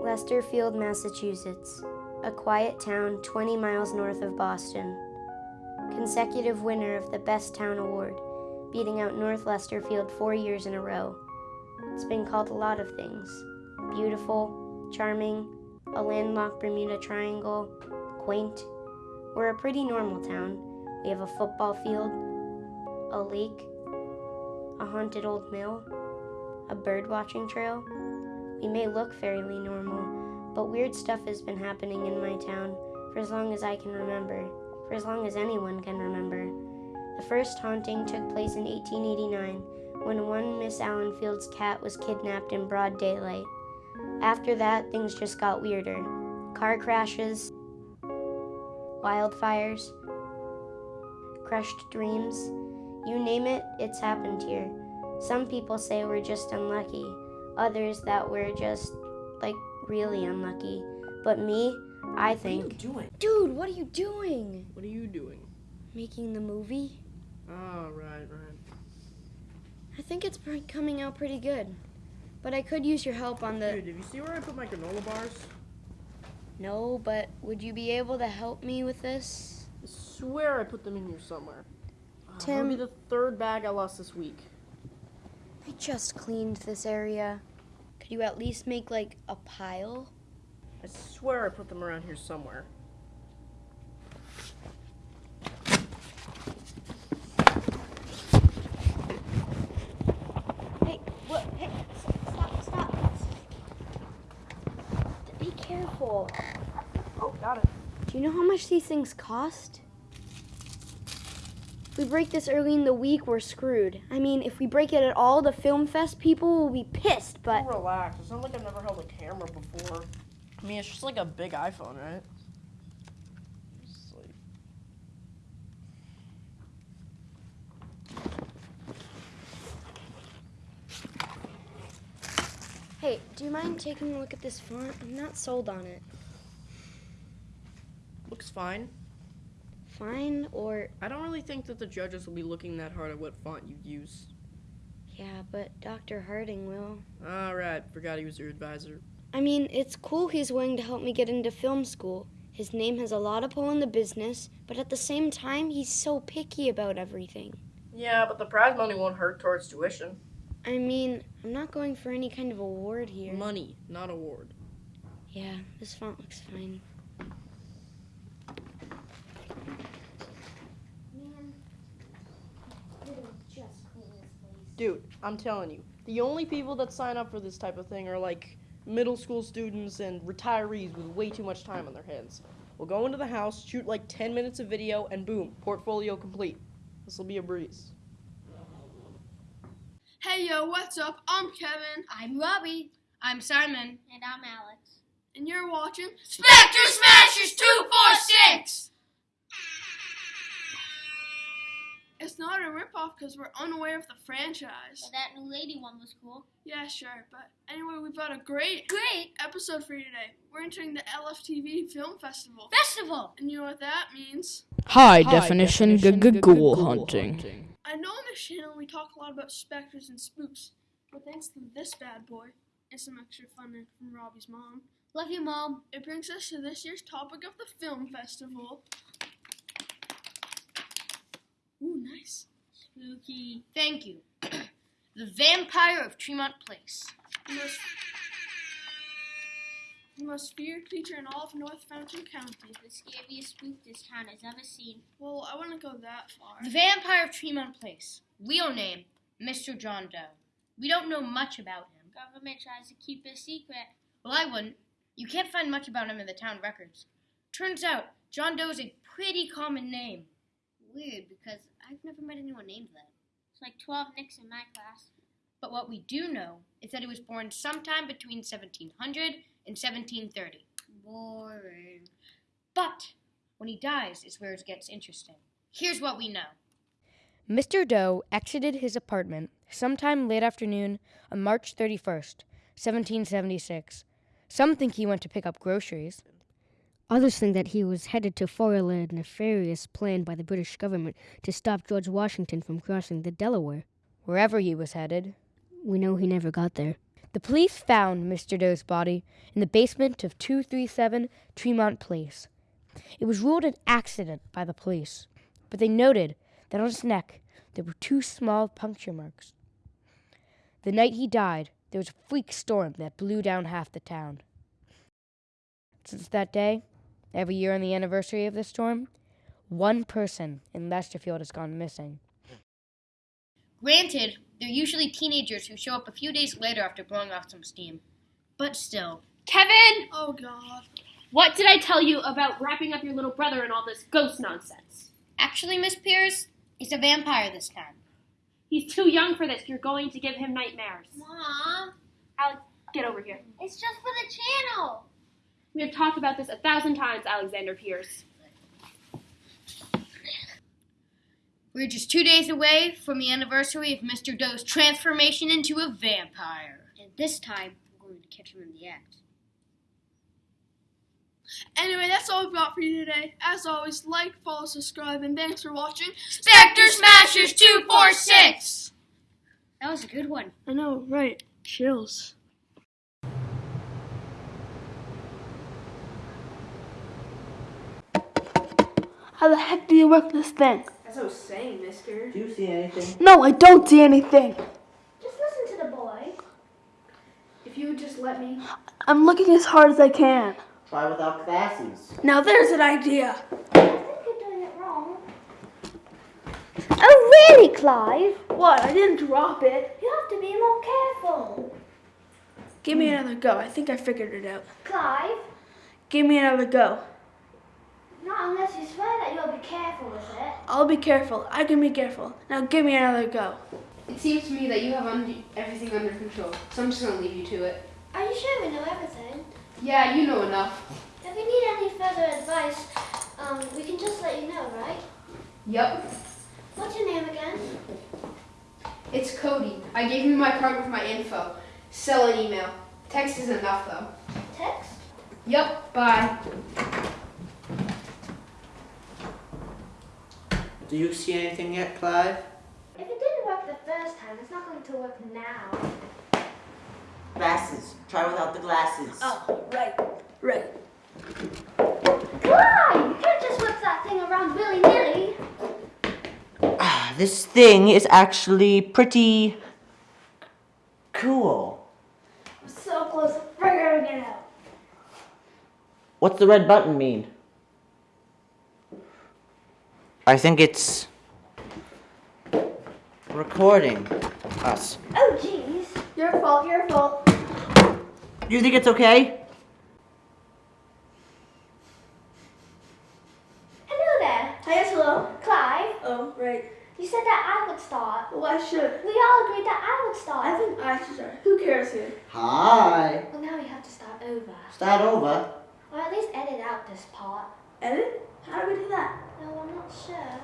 Lesterfield, Massachusetts, a quiet town 20 miles north of Boston. Consecutive winner of the Best Town Award, beating out North Lesterfield four years in a row. It's been called a lot of things beautiful, charming, a landlocked Bermuda Triangle, quaint. We're a pretty normal town. We have a football field, a lake, a haunted old mill, a bird watching trail. We may look fairly normal, but weird stuff has been happening in my town for as long as I can remember, for as long as anyone can remember. The first haunting took place in 1889 when one Miss Allenfield's cat was kidnapped in broad daylight. After that, things just got weirder. Car crashes, wildfires, crushed dreams. You name it, it's happened here. Some people say we're just unlucky, others that we're just, like, really unlucky. But me, I think. What are you doing? Dude, what are you doing? What are you doing? Making the movie? Oh, right, right. I think it's coming out pretty good. But I could use your help on the. Dude, did you see where I put my granola bars? No, but would you be able to help me with this? I swear I put them in here somewhere. Oh, Tim- That'll be the third bag I lost this week. I just cleaned this area. Could you at least make like a pile? I swear I put them around here somewhere. Hey, what? Hey, stop, stop. Be careful. Oh, got it. Do you know how much these things cost? If we break this early in the week, we're screwed. I mean, if we break it at all, the Film Fest people will be pissed, but. Oh, relax. It sounds like I've never held a camera before. I mean, it's just like a big iPhone, right? Hey, do you mind taking a look at this font? I'm not sold on it. Looks fine. Fine or. I don't really think that the judges will be looking that hard at what font you use. Yeah, but Dr. Harding will. Ah, Alright, forgot he was your advisor. I mean, it's cool he's willing to help me get into film school. His name has a lot of pull in the business, but at the same time, he's so picky about everything. Yeah, but the prize money won't hurt towards tuition. I mean, I'm not going for any kind of award here. Money, not award. Yeah, this font looks fine. Dude, I'm telling you, the only people that sign up for this type of thing are like middle school students and retirees with way too much time on their hands. We'll go into the house, shoot like 10 minutes of video, and boom, portfolio complete. This will be a breeze. Hey yo, what's up? I'm Kevin, I'm Robbie. I'm Simon. And I'm Alex. and you're watching Spectre Smashers 246! It's not a ripoff because we're unaware of the franchise. But that new lady one was cool. Yeah, sure, but anyway, we've got a great, Great episode for you today. We're entering the LFTV Film Festival. festival! And you know what that means? High, definition, ghoul hunting. I know on this channel we talk a lot about specters and spooks, but thanks to this bad boy and some extra fun from Robbie's mom, Love you, Mom. it brings us to this year's topic of the film festival. Ooh, nice. Spooky. Thank you. the Vampire of Tremont Place. The most, the most feared creature in all of North Fountain County. The scariest spook this town has ever seen. Well, I wouldn't go that far. The Vampire of Tremont Place. Real name, Mr. John Doe. We don't know much about him. Government tries to keep it secret. Well, I wouldn't. You can't find much about him in the town records. Turns out, John Doe is a pretty common name. Weird, because I've never met anyone named that. It's like 12 Nicks in my class. But what we do know is that he was born sometime between 1700 and 1730. Boring. But when he dies is where it gets interesting. Here's what we know. Mr. Doe exited his apartment sometime late afternoon on March 31st, 1776. Some think he went to pick up groceries. Others think that he was headed to foil a nefarious plan by the British government to stop George Washington from crossing the Delaware. Wherever he was headed, We know he never got there. The police found Mr. Doe's body in the basement of 237 Tremont Place. It was ruled an accident by the police, but they noted that on his neck there were two small puncture marks. The night he died, there was a freak storm that blew down half the town. Since that day, every year on the anniversary of the storm, one person in Lesterfield has gone missing. Granted, they're usually teenagers who show up a few days later after blowing off some steam. But still. Kevin, Oh God. what did I tell you about wrapping up your little brother in all this ghost nonsense? Actually, Miss Pierce, it's a vampire this time. He's too young for this. You're going to give him nightmares. Mom, Alex, get over here. it's just for the channel. We have talked about this a thousand times, Alexander Pierce. We're just two days away from the anniversary of Mr. Doe's transformation into a vampire. And this time, we're going to catch him in the act. Anyway, that's all we've got for you today. As always, like, follow, subscribe, and thanks for watching. Spectre Smashers 246! That was a good one. I know, right? Chills. How the heck do you work this thing? As I was saying, mister. Do you see anything? No, I don't see anything. Just listen to the boy. If you would just let me. I'm looking as hard as I can. Try without glasses. Now there's an idea. I think you're doing it wrong. Oh, really, Clive? What? I didn't drop it. You have to be more careful. Give me another go. I think I figured it out. Clive, Give me another go. Not unless you swear that you'll be careful with it. I'll be careful. I can be careful. Now give me another go. It seems to me that you have un- everything under control, so I'm just gonna leave you to it. Are you sure we know everything? Yeah, you know enough. If we need any further advice, um, we can just let you know, right? Yep. What's your name again? It's Cody. I gave you my card with my info. Sell an email. Text is enough though. Text? Yep, bye. Do you see anything yet, Clive? If it didn't work the first time, it's not going to work now. Glasses. Try without the glasses. Oh, right. Right. Why? You can't just whip that thing around willy-nilly. Ah, this thing is actually pretty cool. I'm so close to figuring it out. What's the red button mean? I think it's recording us. Oh, jeez. Your fault, your fault. Do you think it's okay? Hello there. Hi yes, hello. Clive, Oh, right. you said that I would start. Well, I should. We all agreed that I would start. I think I should start. Who cares here? Hi. Well, now we have to start over. Start over. Or at least edit out this part. Edit? How do we do that? No, I'm not sure.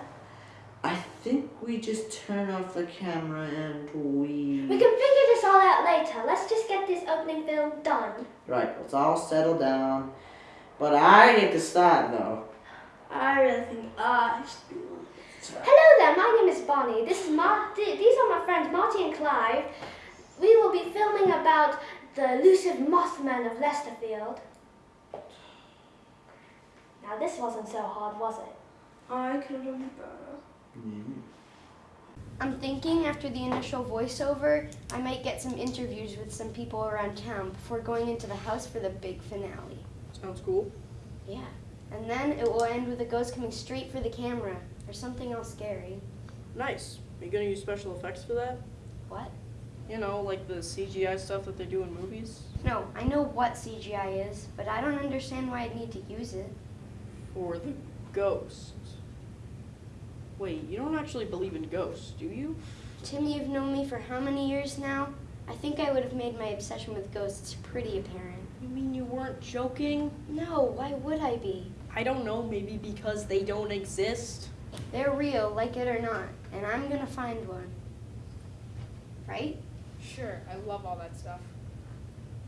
I think we just turn off the camera and we. We can figure this all out later. Let's just get this opening film done. Right, let's all settle down. But I get to start though. I really think I should be one. Hello there, my name is Bonnie. This is Mar- th- these are my friends Marty and Clive. We will be filming about the elusive Mothman of Lesterfield. Now this wasn't so hard, was it? I could have done better. I'm thinking after the initial voiceover, I might get some interviews with some people around town before going into the house for the big finale. Sounds cool. Yeah. And then it will end with a ghost coming straight for the camera or something else scary. Nice. Are you gonna use special effects for that? What? You know, like the CGI stuff that they do in movies? No, I know what CGI is, but I don't understand why I'd need to use it. For the ghost. Wait, you don't actually believe in ghosts, do you? Tim, you've known me for how many years now? I think I would have made my obsession with ghosts pretty apparent. You mean you weren't joking? No, why would I be? I don't know, maybe because they don't exist? They're real, like it or not, and I'm gonna find one. Right? Sure, I love all that stuff.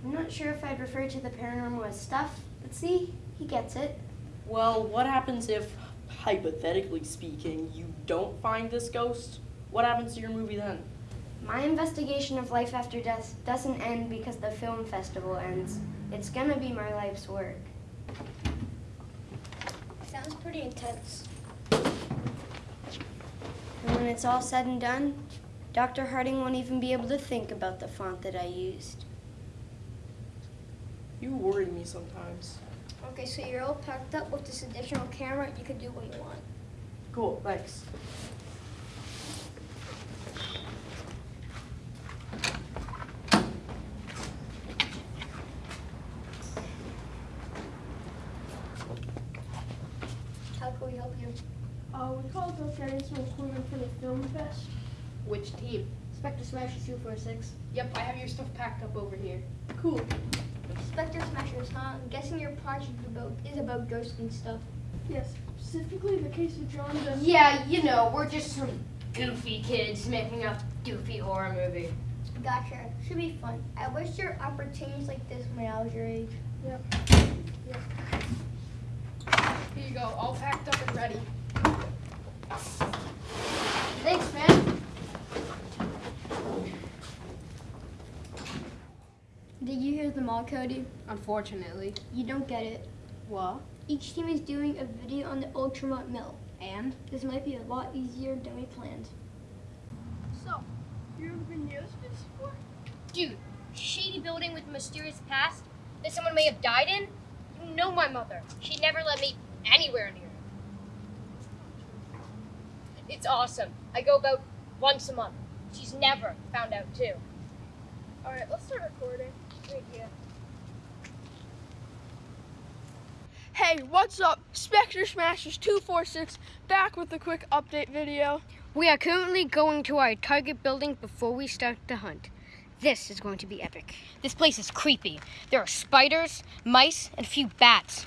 I'm not sure if I'd refer to the paranormal as stuff, but see, he gets it. Well, what happens if, hypothetically speaking, you don't find this ghost? What happens to your movie then? My investigation of life after death doesn't end because the film festival ends. It's gonna be my life's work. Sounds pretty intense. And when it's all said and done, Dr. Harding won't even be able to think about the font that I used. You worry me sometimes. Okay, so you're all packed up with this additional camera. You can do what you want. Cool, thanks. How can we help you? Uh, we called about getting some equipment for the film fest. Which team? Spectre Smashers 246. Yep, I have your stuff packed up over here. Cool. Spectre Smashers, huh? I'm guessing your project about, is about ghosts and stuff. Yes, specifically the case of John Doe. Yeah, you know, we're just some goofy kids making a goofy horror movie. Gotcha. Should be fun. I wish there were opportunities like this when I was your age. Yep. yep. Here you go, all packed up and ready. Thanks, man. Did you hear them all, Cody? Unfortunately. You don't get it. What? Each team is doing a video on the Ultramont Mill. And? This might be a lot easier than we planned. So, you ever been near this place before? Dude, shady building with a mysterious past that someone may have died in? You know my mother. She'd never let me anywhere near it. It's awesome. I go about once a month. She's never found out too. Alright, let's start recording. Right here. Hey, what's up? Spectre Smashers 246 back with a quick update video. We are currently going to our target building before we start the hunt. This is going to be epic. This place is creepy. There are spiders, mice, and a few bats.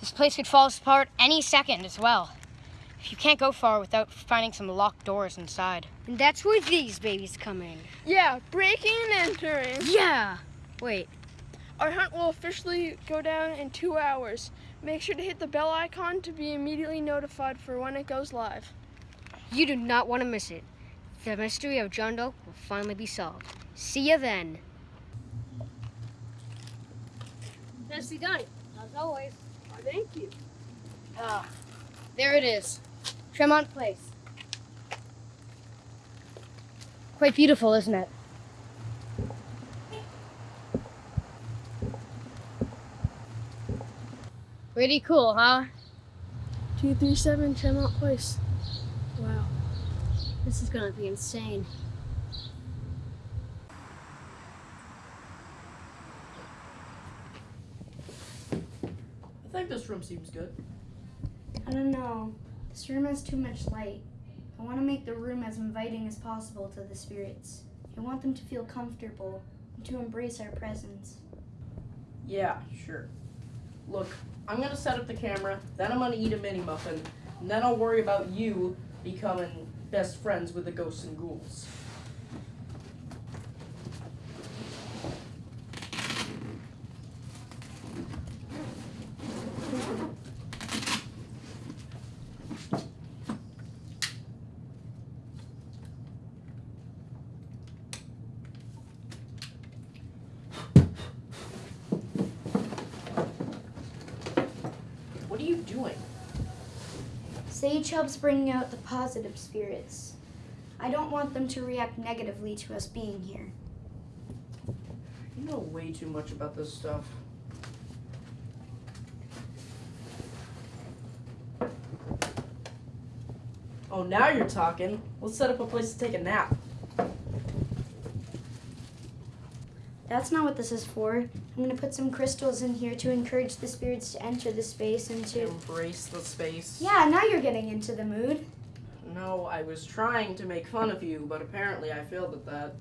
This place could fall apart any second as well. If you can't go far without finding some locked doors inside. And that's where these babies come in. Yeah, breaking and entering. Yeah! Wait, Our hunt will officially go down in two hours. Make sure to hit the bell icon to be immediately notified for when it goes live. you do not want to miss it. The mystery of John Doe will finally be solved. See you then. Nicely done, as always. Oh, thank you. Ah, there it is. Tremont Place. Quite beautiful, isn't it? Pretty cool, huh? 237 Tremont Place. Wow. This is gonna be insane. I think this room seems good. I don't know. This room has too much light. I want to make the room as inviting as possible to the spirits. I want them to feel comfortable and to embrace our presence. Yeah, sure. Look, I'm gonna set up the camera, then I'm gonna eat a mini muffin, and then I'll worry about you becoming best friends with the ghosts and ghouls. What are you doing? Sage helps bring out the positive spirits. I don't want them to react negatively to us being here. You know way too much about this stuff. Oh, now you're talking. Let's set up a place to take a nap. That's not what this is for. I'm going to put some crystals in here to encourage the spirits to enter the space and to. Embrace the space. Yeah, now you're getting into the mood. No, I was trying to make fun of you, but apparently I failed at that.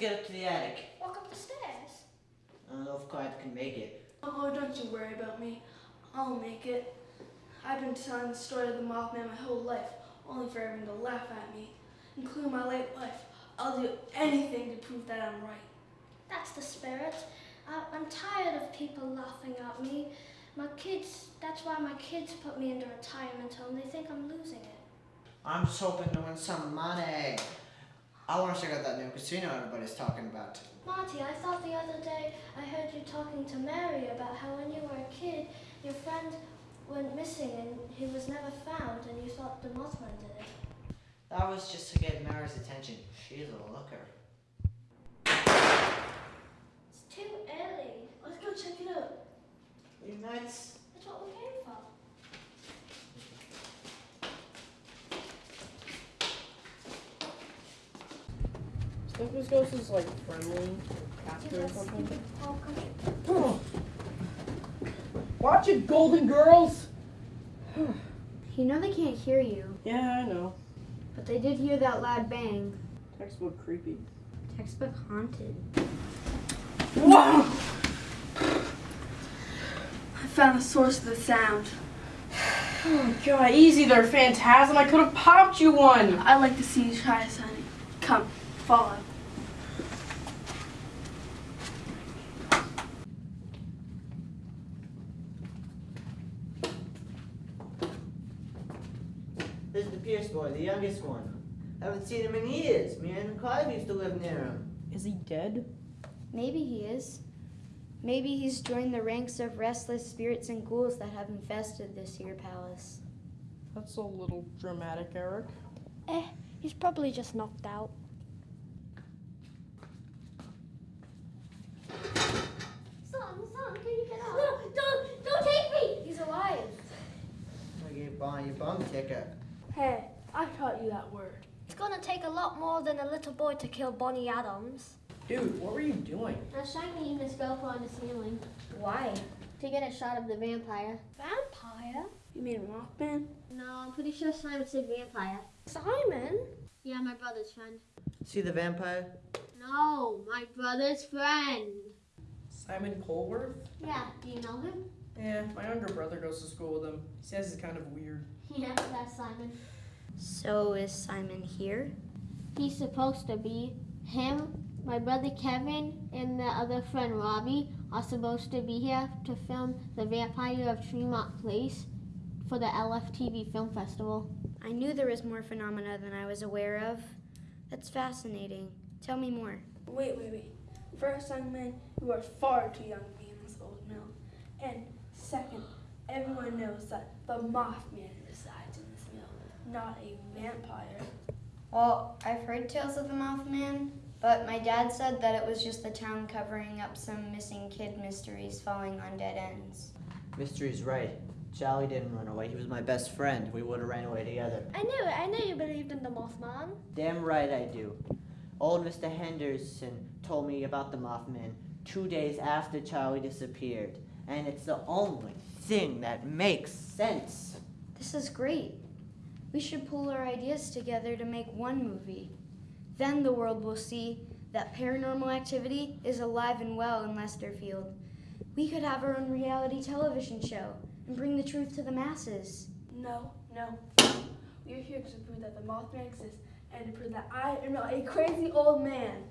Get up to the attic? Walk up the stairs. I don't know if Clive can make it. Oh, don't you worry about me. I'll make it. I've been telling the story of the Mothman my whole life, only for everyone to laugh at me, including my late wife. I'll do anything to prove that I'm right. That's the spirit. I, I'm tired of people laughing at me. My kids, that's why my kids put me into retirement home. They think I'm losing it. I'm just hoping to win some money. I want to check out that new casino everybody's talking about. Marty, I thought the other day I heard you talking to Mary about how when you were a kid, your friend went missing and he was never found, and you thought the Mothman did it. That was just to get Mary's attention. She's a looker. It's too early. Let's go check it out. You nuts? That's what we came for. Think this ghost is like friendly or captive or something? Watch it, Golden Girls! You know they can't hear you, Yeah, I know. but they did hear that loud bang. Textbook creepy. Textbook haunted. Whoa! I found the source of the sound. Oh god, easy there, Phantasm. I could have popped you one! I'd like to see you try this, honey. Come, follow. This is the Pierce boy, the youngest one. I haven't seen him in years. Me and Clive used to live near him. Is he dead? Maybe he is. Maybe he's joined the ranks of restless spirits and ghouls that have infested this here palace. That's a little dramatic, Eric. Eh, he's probably just knocked out. Son, son, can you get out? No, don't, don't take me! He's alive. I gave Bonnie a bum ticket. Hey, I taught you that word. It's gonna take a lot more than a little boy to kill Bonnie Adams. Dude, what were you doing? I was trying to aim this GoPro on the ceiling Why? to get a shot of the vampire. Vampire? You mean Mothman? No, I'm pretty sure Simon said vampire. Simon? Yeah, my brother's friend. See the vampire? No, my brother's friend. Simon Colworth? Yeah, do you know him? Yeah, my younger brother goes to school with him. He says he's kind of weird. Yeah, that's Simon. So is Simon here? He's supposed to be. Him, my brother Kevin, and the other friend Robbie are supposed to be here to film The Vampire of Tremont Place for the LFTV Film Festival. I knew there was more phenomena than I was aware of. That's fascinating. Tell me more. Wait, wait, wait. First, young man, you are far too young to be in this old mill. And second, everyone knows that the Mothman resides in this mill, not a vampire. Well, I've heard tales of the Mothman, but my dad said that it was just the town covering up some missing kid mysteries falling on dead ends. Mystery's right. Charlie didn't run away. He was my best friend. We would have ran away together. I knew it. I knew you believed in the Mothman. Damn right I do. Old Mr. Henderson told me about the Mothman two days after Charlie disappeared. And it's the only thing that makes sense. This is great. We should pull our ideas together to make one movie. Then the world will see that paranormal activity is alive and well in Lesterfield. We could have our own reality television show and bring the truth to the masses. No, no. We are here to prove that the Mothman exists and to prove that I am not a crazy old man.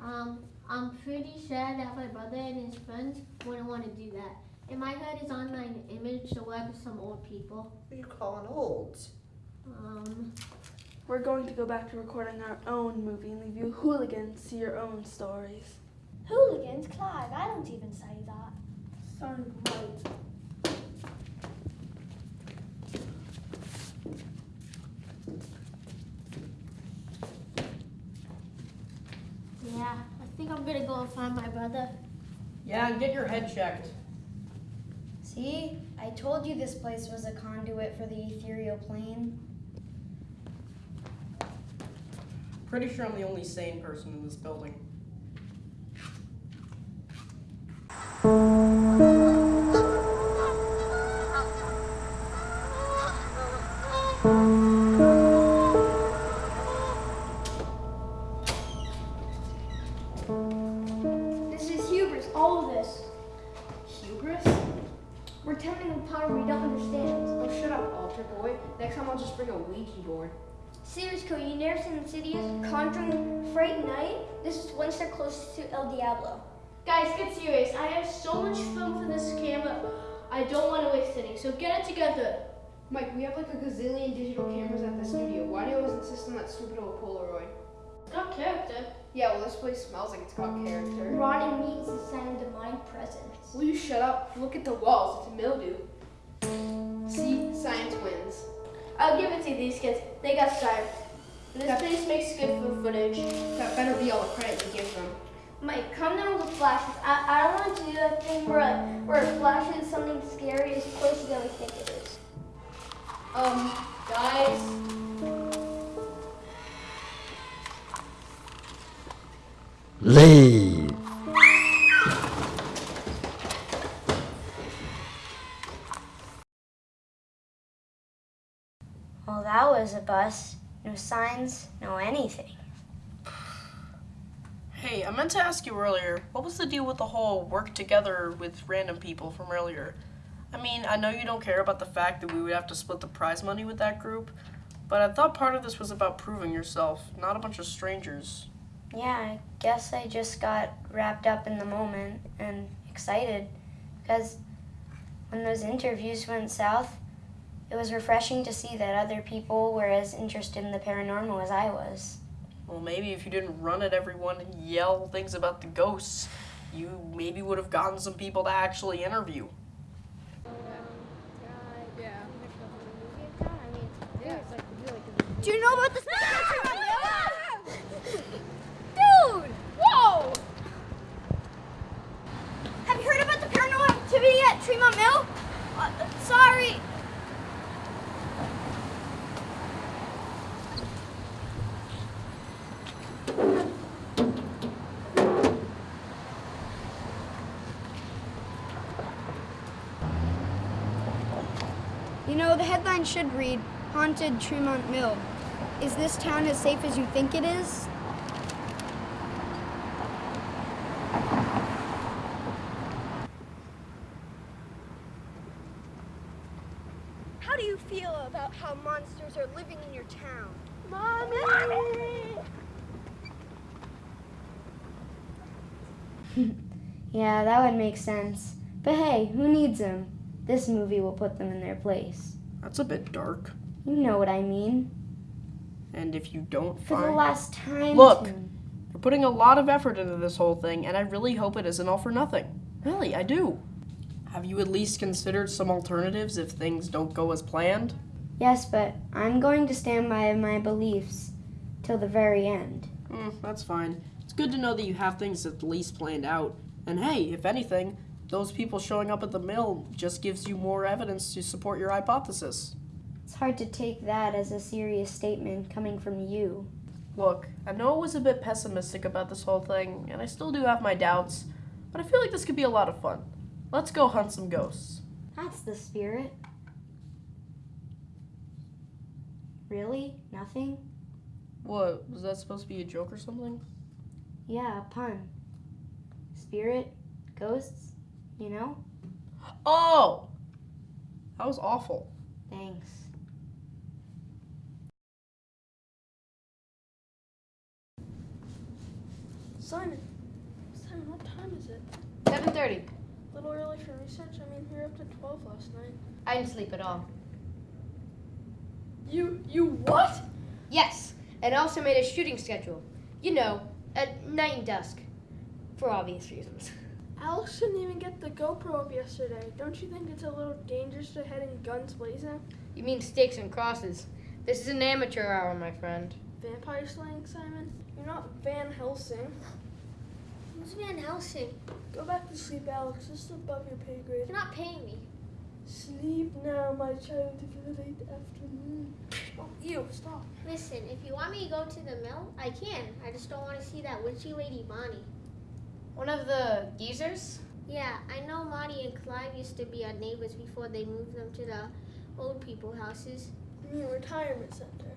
Um, I'm pretty sure that my brother and his friends wouldn't want to do that. In my head is online image to web of some old people. What are you calling old? Um, We're going to go back to recording our own movie and leave you hooligans to your own stories. Hooligans, Clive. I don't even say that. Sounds right. yeah, I think I'm gonna go and find my brother. Yeah, and get your head checked. See See? I told you this place was a conduit for the ethereal plane. Pretty sure I'm the only sane person in this building. El Diablo. Guys, get serious. I have so much film for this camera. I don't want to waste any, so get it together. Mike, we have like a gazillion digital cameras at the studio. Why do you always insist on that stupid old Polaroid? It's got character. Yeah, well, this place smells like it's got character. Rotting meat is a sign of demonic presence. Will you shut up? Look at the walls. It's mildew. See? Science wins. I'll give it to these kids. They got style. This That- place makes good for footage. That better be all the credit you give them. Mike, come down with flashes. I, I don't want to do that thing where, I, where it flashes something scary is closer than we think it is. Um, guys. Leave. Well, that was a bust. No signs, no anything. Hey, I meant to ask you earlier, what was the deal with the whole work together with random people from earlier? I mean, I know you don't care about the fact that we would have to split the prize money with that group, but I thought part of this was about proving yourself, not a bunch of strangers. Yeah, I guess I just got wrapped up in the moment and excited because when those interviews went south, it was refreshing to see that other people were as interested in the paranormal as I was. Well, maybe if you didn't run at everyone and yell things about the ghosts, you maybe would have gotten some people to actually interview. Do you know about this? Dude! Whoa! Have you heard about the paranormal activity at Tremont Mill? Uh, sorry. Headline should read Haunted Tremont Mill. Is this town as safe as you think it is? How do you feel about how monsters are living in your town? Mommy! Yeah, that would make sense. But hey, who needs them? This movie will put them in their place. That's a bit dark. You know what I mean. And if you don't For the last time. Look. Tim. You're putting a lot of effort into this whole thing, and I really hope it isn't all for nothing. Really, I do. Have you at least considered some alternatives if things don't go as planned? Yes, but I'm going to stand by my beliefs till the very end. Hmm, that's fine. It's good to know that you have things at least planned out. And hey, if anything, those people showing up at the mill just gives you more evidence to support your hypothesis. It's hard to take that as a serious statement coming from you. Look, I know I was a bit pessimistic about this whole thing, and I still do have my doubts, but I feel like this could be a lot of fun. Let's go hunt some ghosts. That's the spirit. Really? Nothing? What, was that supposed to be a joke or something? Yeah, a pun. Spirit? Ghosts? You know? Oh! That was awful. Thanks. Simon, Simon, what time is it? 7.30. A little early for research. I mean, we were up to 12 last night. I didn't sleep at all. You, you what? Yes, and I also made a shooting schedule. You know, at night and dusk. For obvious reasons. Alex didn't even get the GoPro up yesterday. Don't you think it's a little dangerous to head in guns blazing? You mean stakes and crosses. This is an amateur hour, my friend. Vampire slaying, Simon? You're not Van Helsing. Who's Van Helsing? Go back to sleep, Alex. This is above your pay grade. You're not paying me. Sleep now, my child, for the late afternoon. Oh, ew, stop. Listen, if you want me to go to the mill, I can. I just don't want to see that witchy lady Bonnie. One of the geezers? Yeah, I know Monty and Clive used to be our neighbors before they moved them to the old people houses. You mean retirement center?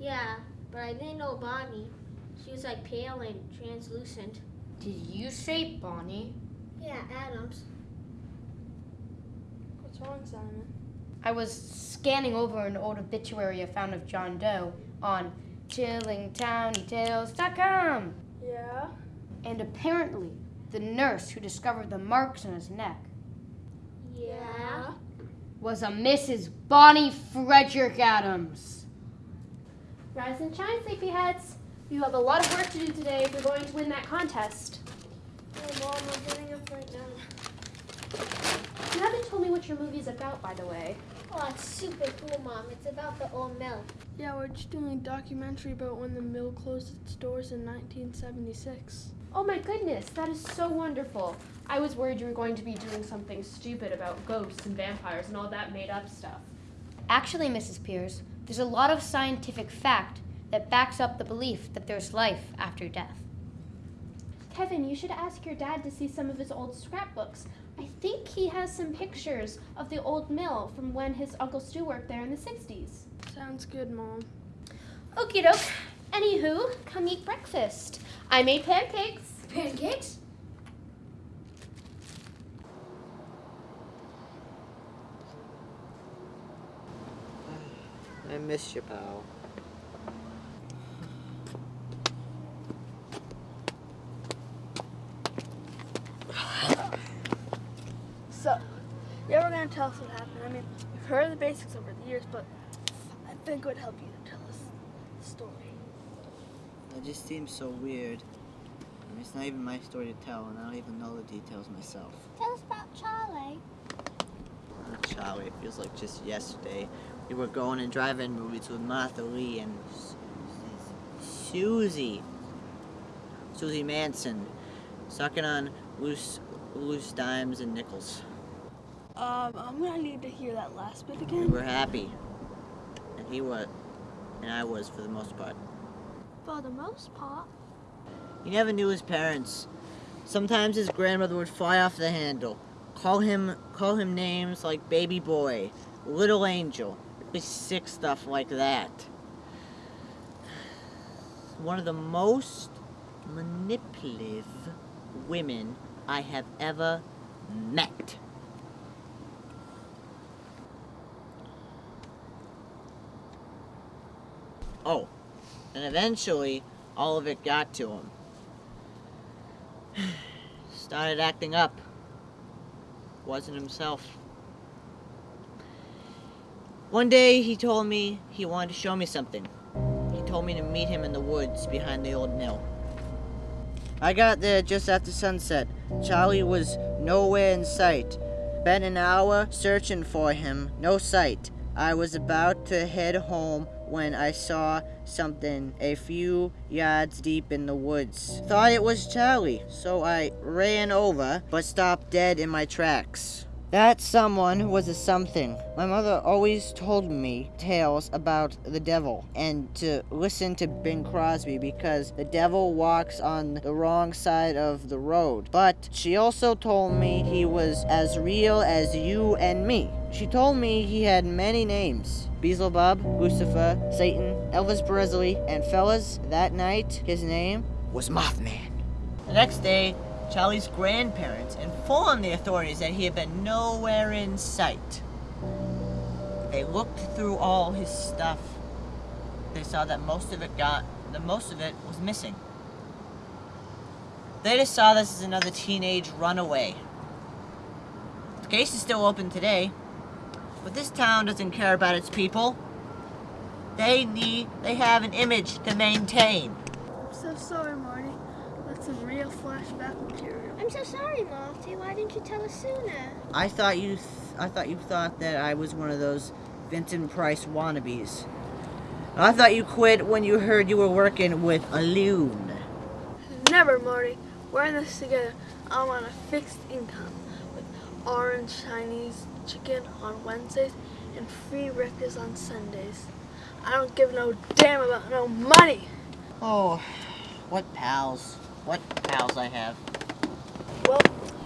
Yeah, but I didn't know Bonnie. She was like pale and translucent. Did you say Bonnie? Yeah, Adams. What's wrong, Simon? I was scanning over an old obituary I found of John Doe on chillingtownytales.com. Yeah? And apparently, the nurse who discovered the marks on his neck Yeah. was a Mrs. Bonnie Frederick Adams. Rise and shine, sleepyheads. You have a lot of work to do today if you're going to win that contest. Oh, Mom, I'm getting up right now. You haven't told me what your movie is about, by the way. Oh, it's super cool, Mom. It's about the old mill. Yeah, we're just doing a documentary about when the mill closed its doors in 1976. Oh my goodness, that is so wonderful. I was worried you were going to be doing something stupid about ghosts and vampires and all that made up stuff. Actually, Mrs. Pierce, there's a lot of scientific fact that backs up the belief that there's life after death. Kevin, you should ask your dad to see some of his old scrapbooks. I think he has some pictures of the old mill from when his Uncle Stu worked there in the 60s. Sounds good, Mom. Okie doke. Anywho, come eat breakfast. I made pancakes. Pancakes? I miss you, pal. So, you ever gonna tell us what happened? I mean, we've heard the basics over the years, but I think it would help you to tell us the story. It just seems so weird. I mean, it's not even my story to tell, and I don't even know the details myself. Tell us about Charlie. Oh, Charlie, it feels like just yesterday. We were going and driving movies with Martha Lee and S- S- Susie. Susie Manson. Sucking on loose, loose dimes and nickels. Um, I'm gonna need to hear that last bit again. We again. were happy. And he was. And I was for the most part. For the most part. He never knew his parents. Sometimes his grandmother would fly off the handle, call him call him names like baby boy, little angel, sick stuff like that. One of the most manipulative women I have ever met. Oh, and eventually all of it got to him. Started acting up. Wasn't himself. One day he told me he wanted to show me something. He told me to meet him in the woods behind the old mill. I got there just after sunset. Charlie was nowhere in sight. Spent an hour searching for him. No sight. I was about to head home when I saw something a few yards deep in the woods. Thought it was Charlie, so I ran over, but stopped dead in my tracks. That someone was a something. My mother always told me tales about the devil and to listen to Bing Crosby because the devil walks on the wrong side of the road. But she also told me he was as real as you and me. She told me he had many names. Beelzebub, Lucifer, Satan, Elvis Presley, and fellas, that night his name was Mothman. The next day, Charlie's grandparents informed the authorities that he had been nowhere in sight. They looked through all his stuff. They saw that most of it got, that most of it was missing. They just saw this as another teenage runaway. The case is still open today, but this town doesn't care about its people. They need, they have an image to maintain. I'm so sorry, Marty. That's some real flashback material. I'm so sorry, Marty. Why didn't you tell us sooner? I thought you, th- I thought you thought that I was one of those Vincent Price wannabes. I thought you quit when you heard you were working with a loon. Never, Marty. We're in this together. I'm on a fixed income with orange Chinese chicken on Wednesdays and free Rickers on Sundays. I don't give no damn about no money. Oh, what pals. What pals I have. Well,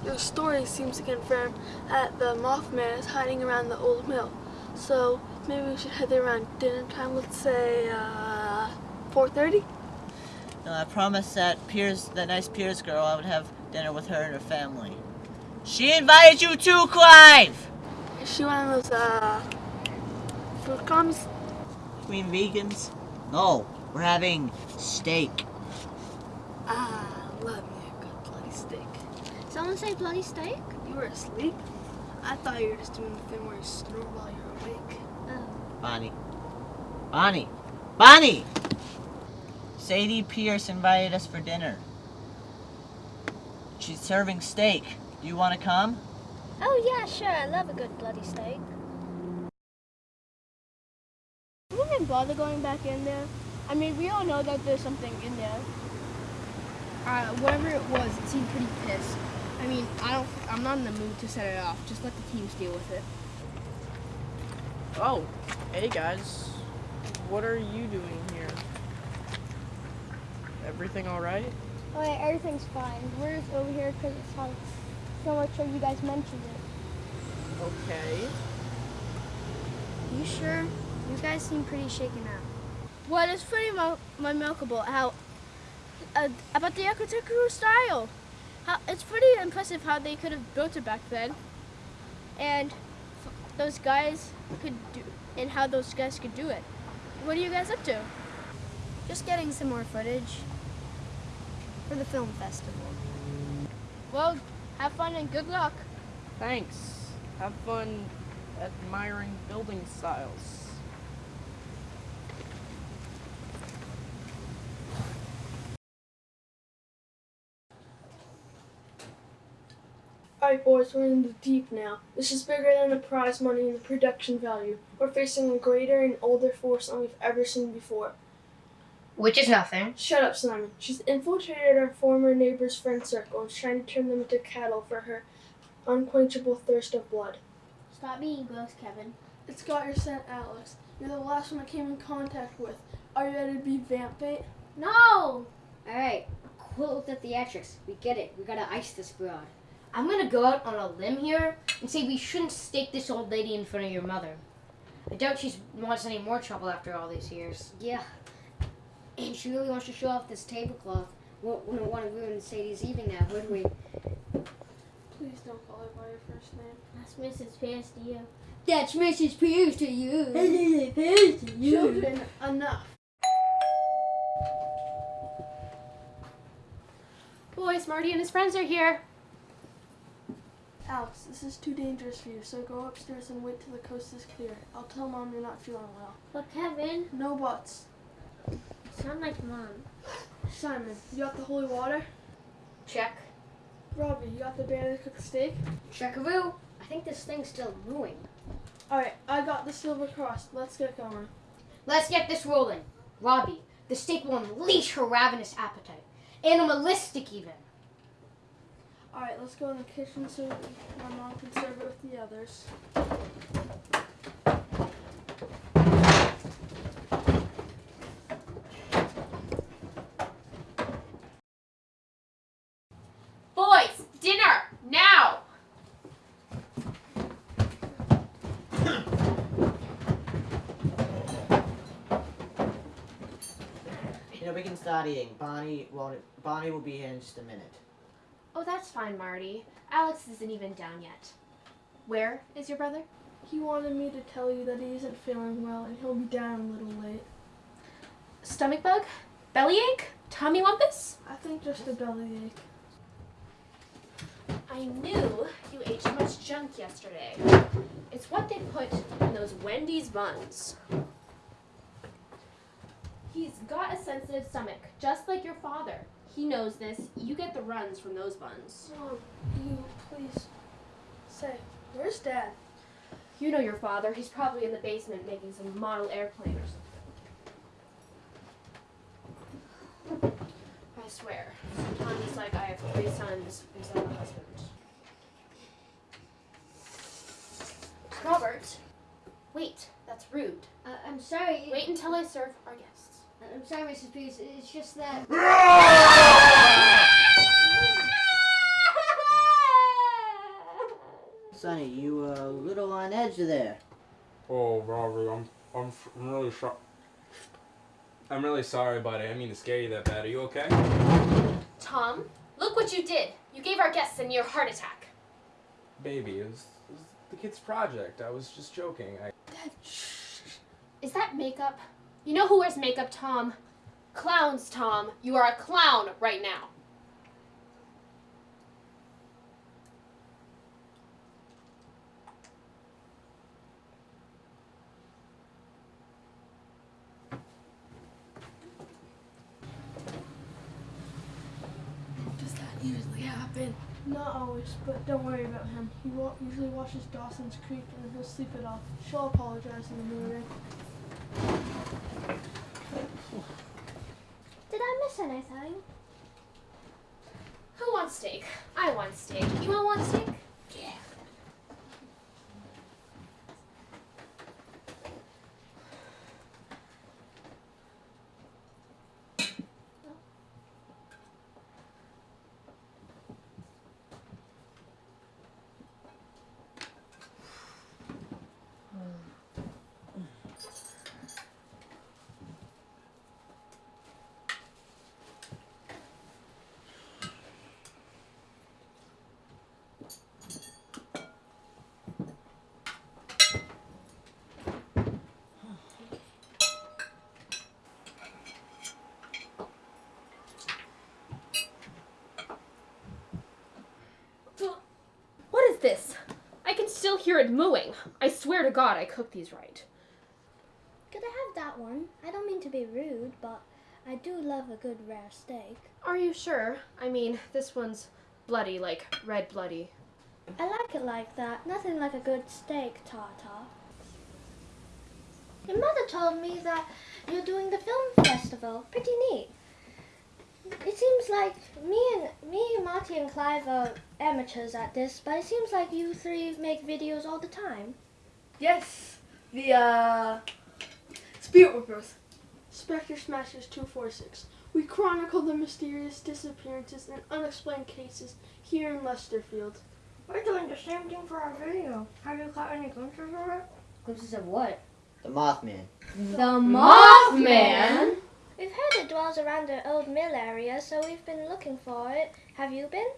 your story seems to confirm that the Mothman is hiding around the old mill. So maybe we should head there around dinner time. Let's say uh, 4:30. No, I promised that Pierce, that nice Pierce girl, I would have dinner with her and her family. She invited you too, Clive! Is she one of those uh, food commies? You mean vegans? No, we're having steak. Ah, love me a good bloody steak. Someone say bloody steak? You were asleep? I thought you were just doing the thing where you snore while you're awake. Bonnie. Bonnie! Bonnie! Sadie Pierce invited us for dinner. She's serving steak. Do you want to come? Oh, yeah, sure. I love a good bloody steak. We didn't bother going back in there. I mean, we all know that there's something in there. Uh, whatever it was, it seemed pretty pissed. I mean, I don't. I'm not in the mood to set it off. Just let the teams deal with it. Oh, hey guys. What are you doing here? Everything alright? Oh, yeah, everything's fine. We're just over here because it's hot. So much sure you guys mentioned it. Okay. You sure? You guys seem pretty shaken up. Well, it's pretty mo- remarkable how uh, about the architectural style. How it's pretty impressive how they could have built it back then, and those guys could do, and how those guys could do it. What are you guys up to? Just getting some more footage for the film festival. Well, have fun and good luck. Thanks. Have fun admiring building styles. Alright boys, we're in the deep now. This is bigger than the prize money and the production value. We're facing a greater and older force than we've ever seen before. Which is nothing. Shut up, Simon. She's infiltrated our former neighbor's friend circle and is trying to turn them into cattle for her unquenchable thirst of blood. Stop being gross, Kevin. It's got your scent, Alex. You're the last one I came in contact with. Are you ready to be vamp bait? No! Alright, quit with the theatrics. We get it. We gotta ice this broad. I'm gonna go out on a limb here and say we shouldn't stake this old lady in front of your mother. I doubt she wants any more trouble after all these years. Yeah. And she really wants to show off this tablecloth. We wouldn't want to ruin Sadie's evening now, would we? Please don't call her by her first name. That's Mrs. Pierce to you. That's Mrs. Pierce to you. Mrs. Pierce to you. Children, enough. Boys, Marty and his friends are here. Alex, this is too dangerous for you, so go upstairs and wait till the coast is clear. I'll tell Mom you're not feeling well. But Kevin, No buts. Sound like mom. Simon, you got the holy water? Check. Robbie, you got the barely cooked steak? Checkaroo. I think this thing's still brewing. Alright, I got the silver cross. Let's get going. Let's get this rolling. Robbie, the steak will unleash her ravenous appetite. Animalistic even. Alright, let's go in the kitchen so my mom can serve it with the others. Boys, dinner now. You know, we can start eating. Bonnie won't. Bonnie will be here in just a minute. Oh, that's fine, Marty. Alex isn't even down yet. Where is your brother? He wanted me to tell you that he isn't feeling well and he'll be down a little late. Stomach bug? Bellyache? Tummy wumpus? I think just a bellyache. I knew you ate too much junk yesterday. It's what they put in those Wendy's buns. He's got a sensitive stomach, just like your father. He knows this. You get the runs from those buns. Mom, you please say, where's Dad? You know your father. He's probably in the basement making some model airplane or something. I swear, sometimes like I have three sons instead of a husband. Robert. Wait, that's rude. Uh, I'm sorry. Wait until I serve our guest. I'm sorry, Mrs. Pierce. It's just that. Sonny, you were a little on edge there. Oh, Robert, I'm I'm, f- I'm really sorry. I'm really sorry, buddy. I didn't mean to scare you that bad. Are you okay? Tom, look what you did. You gave our guests a near heart attack. Baby, it was, it was the kid's project. I was just joking. I, Is that makeup? You know who wears makeup, Tom? Clowns, Tom. You are a clown right now. Does that usually happen? Not always, but don't worry about him. He wa- usually watches Dawson's Creek and he'll sleep it off. She'll apologize in the morning. Did I miss anything? Who wants steak? I want steak. You all want steak? Yeah. What is this? I can still hear it mooing. I swear to God I cooked these right. Could I have that one? I don't mean to be rude, but I do love a good rare steak. Are you sure? I mean, this one's bloody, like red bloody. I like it like that. Nothing like a good steak tartar. Your mother told me that you're doing the film festival. Pretty neat. It seems like me and me, Marty, and Clive are amateurs at this, but it seems like you three make videos all the time. Yes, the uh, Spirit Whippers. Spectre Smashers 246. We chronicle the mysterious disappearances and unexplained cases here in Lesterfield. We're doing the same thing for our video. Have you caught any glimpses of it? Glimpses of what? The Mothman. The Mothman? We've heard it dwells around the old mill area, so we've been looking for it. Have you been?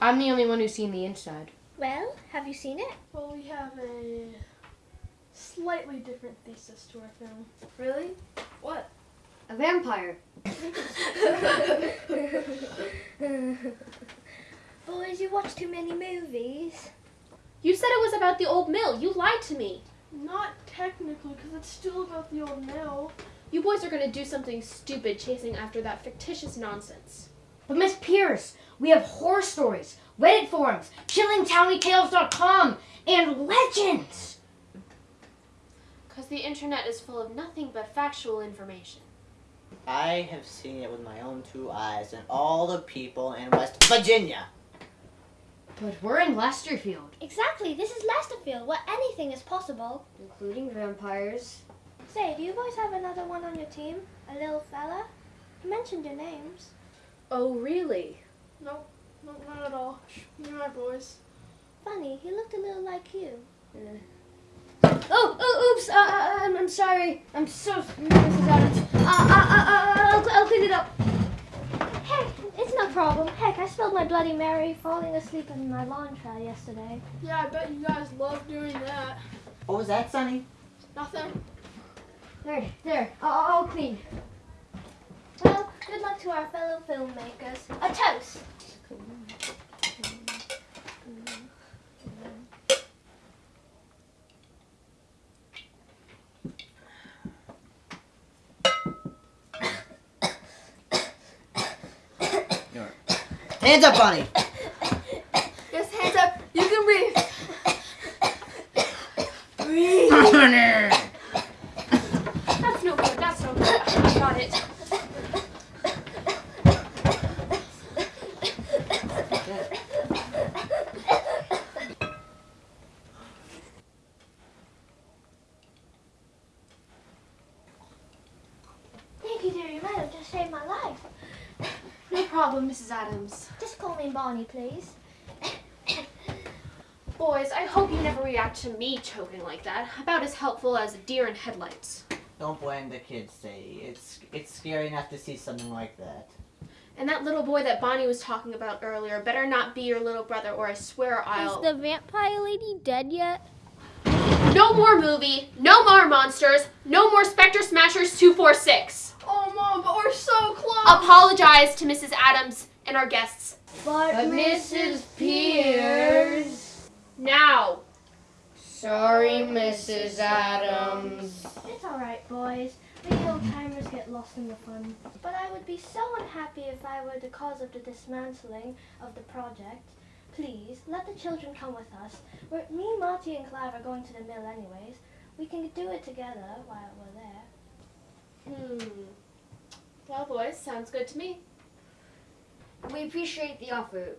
I'm the only one who's seen the inside. Well, have you seen it? Well, we have a slightly different thesis to our film. Really? What? A vampire. Boys, you watch too many movies. You said it was about the old mill. You lied to me. Not technically, because it's still about the old mill. You boys are gonna do something stupid chasing after that fictitious nonsense. But Miss Pierce, we have horror stories, Reddit forums, chillingtownytales.com, and legends. Because the internet is full of nothing but factual information. I have seen it with my own two eyes and all the people in West Virginia. But we're in Lesterfield. Exactly, this is Lesterfield, where anything is possible. Including vampires. Say, do you boys have another one on your team? A little fella? I mentioned your names. Oh, really? Nope, nope, not at all. You're my boys. Funny, he looked a little like you. Oh, oh, oops. Uh, uh, I'm, I'm sorry. I'm so Mrs. Adams. Uh, uh, uh, uh, I'll, I'll clean it up. Heck, it's no problem. Heck, I spilled my Bloody Mary falling asleep in my lawn chair yesterday. Yeah, I bet you guys love doing that. What was that, Sonny? Nothing. There, there. I'll, I'll clean. Well, good luck to our fellow filmmakers. A toast. Hands up, Bonnie. Yes, hands up. You can breathe. That's no good. That's no good. I got it. problem, Mrs. Adams? Just Bonnie, please. Boys, I hope you never react to me choking like that. About as helpful as a deer in headlights. Don't blame the kids, Sadie. It's it's scary enough to see something like that. And that little boy that Bonnie was talking about earlier better not be your little brother, or I swear I'll. Is the vampire lady dead yet? No more movie, no more monsters, no more Spectre Smashers 246. Oh, Mom, but we're so close. Apologize to Mrs. Adams and our guests. But, Mrs. Pierce. Now. Sorry, Mrs. Adams. It's alright, boys. We old timers get lost in the fun. But I would be so unhappy if I were the cause of the dismantling of the project. Please, let the children come with us. We're, me, Marty, and Clive are going to the mill anyways. We can do it together while we're there. Hmm. Well, boys, sounds good to me. We appreciate the offer.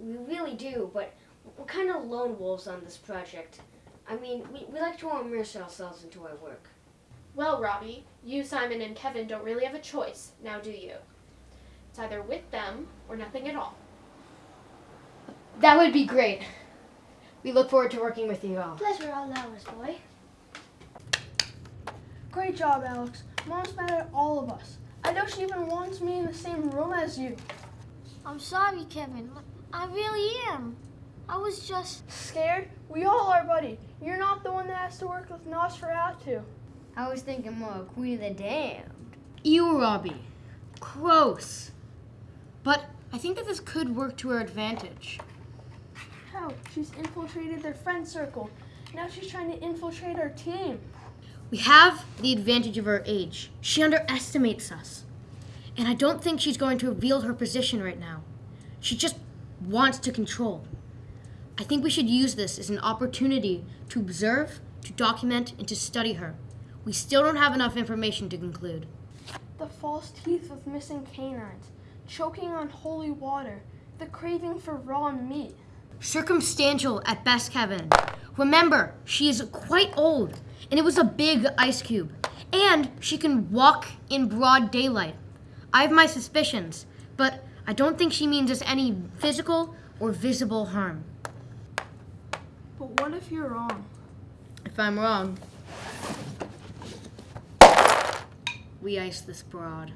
We really do, but we're kind of lone wolves on this project. I mean, we, we like to immerse ourselves into our work. Well, Robbie, you, Simon, and Kevin don't really have a choice, now do you? It's either with them or nothing at all. That would be great. We look forward to working with you all. Pleasure all ours, boy. Great job, Alex. Mom's mad at all of us. I know she even wants me in the same room as you. I'm sorry, Kevin. I really am. I was just. Scared? We all are, buddy. You're not the one that has to work with Nosferatu. I was thinking more Queen of the Damned. You, Robbie. Gross. But I think that this could work to our advantage. How? She's infiltrated their friend circle. Now she's trying to infiltrate our team. We have the advantage of our age. She underestimates us. And I don't think she's going to reveal her position right now. She just wants to control. I think we should use this as an opportunity to observe, to document, and to study her. We still don't have enough information to conclude. The false teeth of missing canines, choking on holy water, the craving for raw meat. Circumstantial at best, Kevin. Remember, she is quite old, and it was a big ice cube. And she can walk in broad daylight. I have my suspicions, but I don't think she means us any physical or visible harm. But what if you're wrong? If I'm wrong, we ice this broad.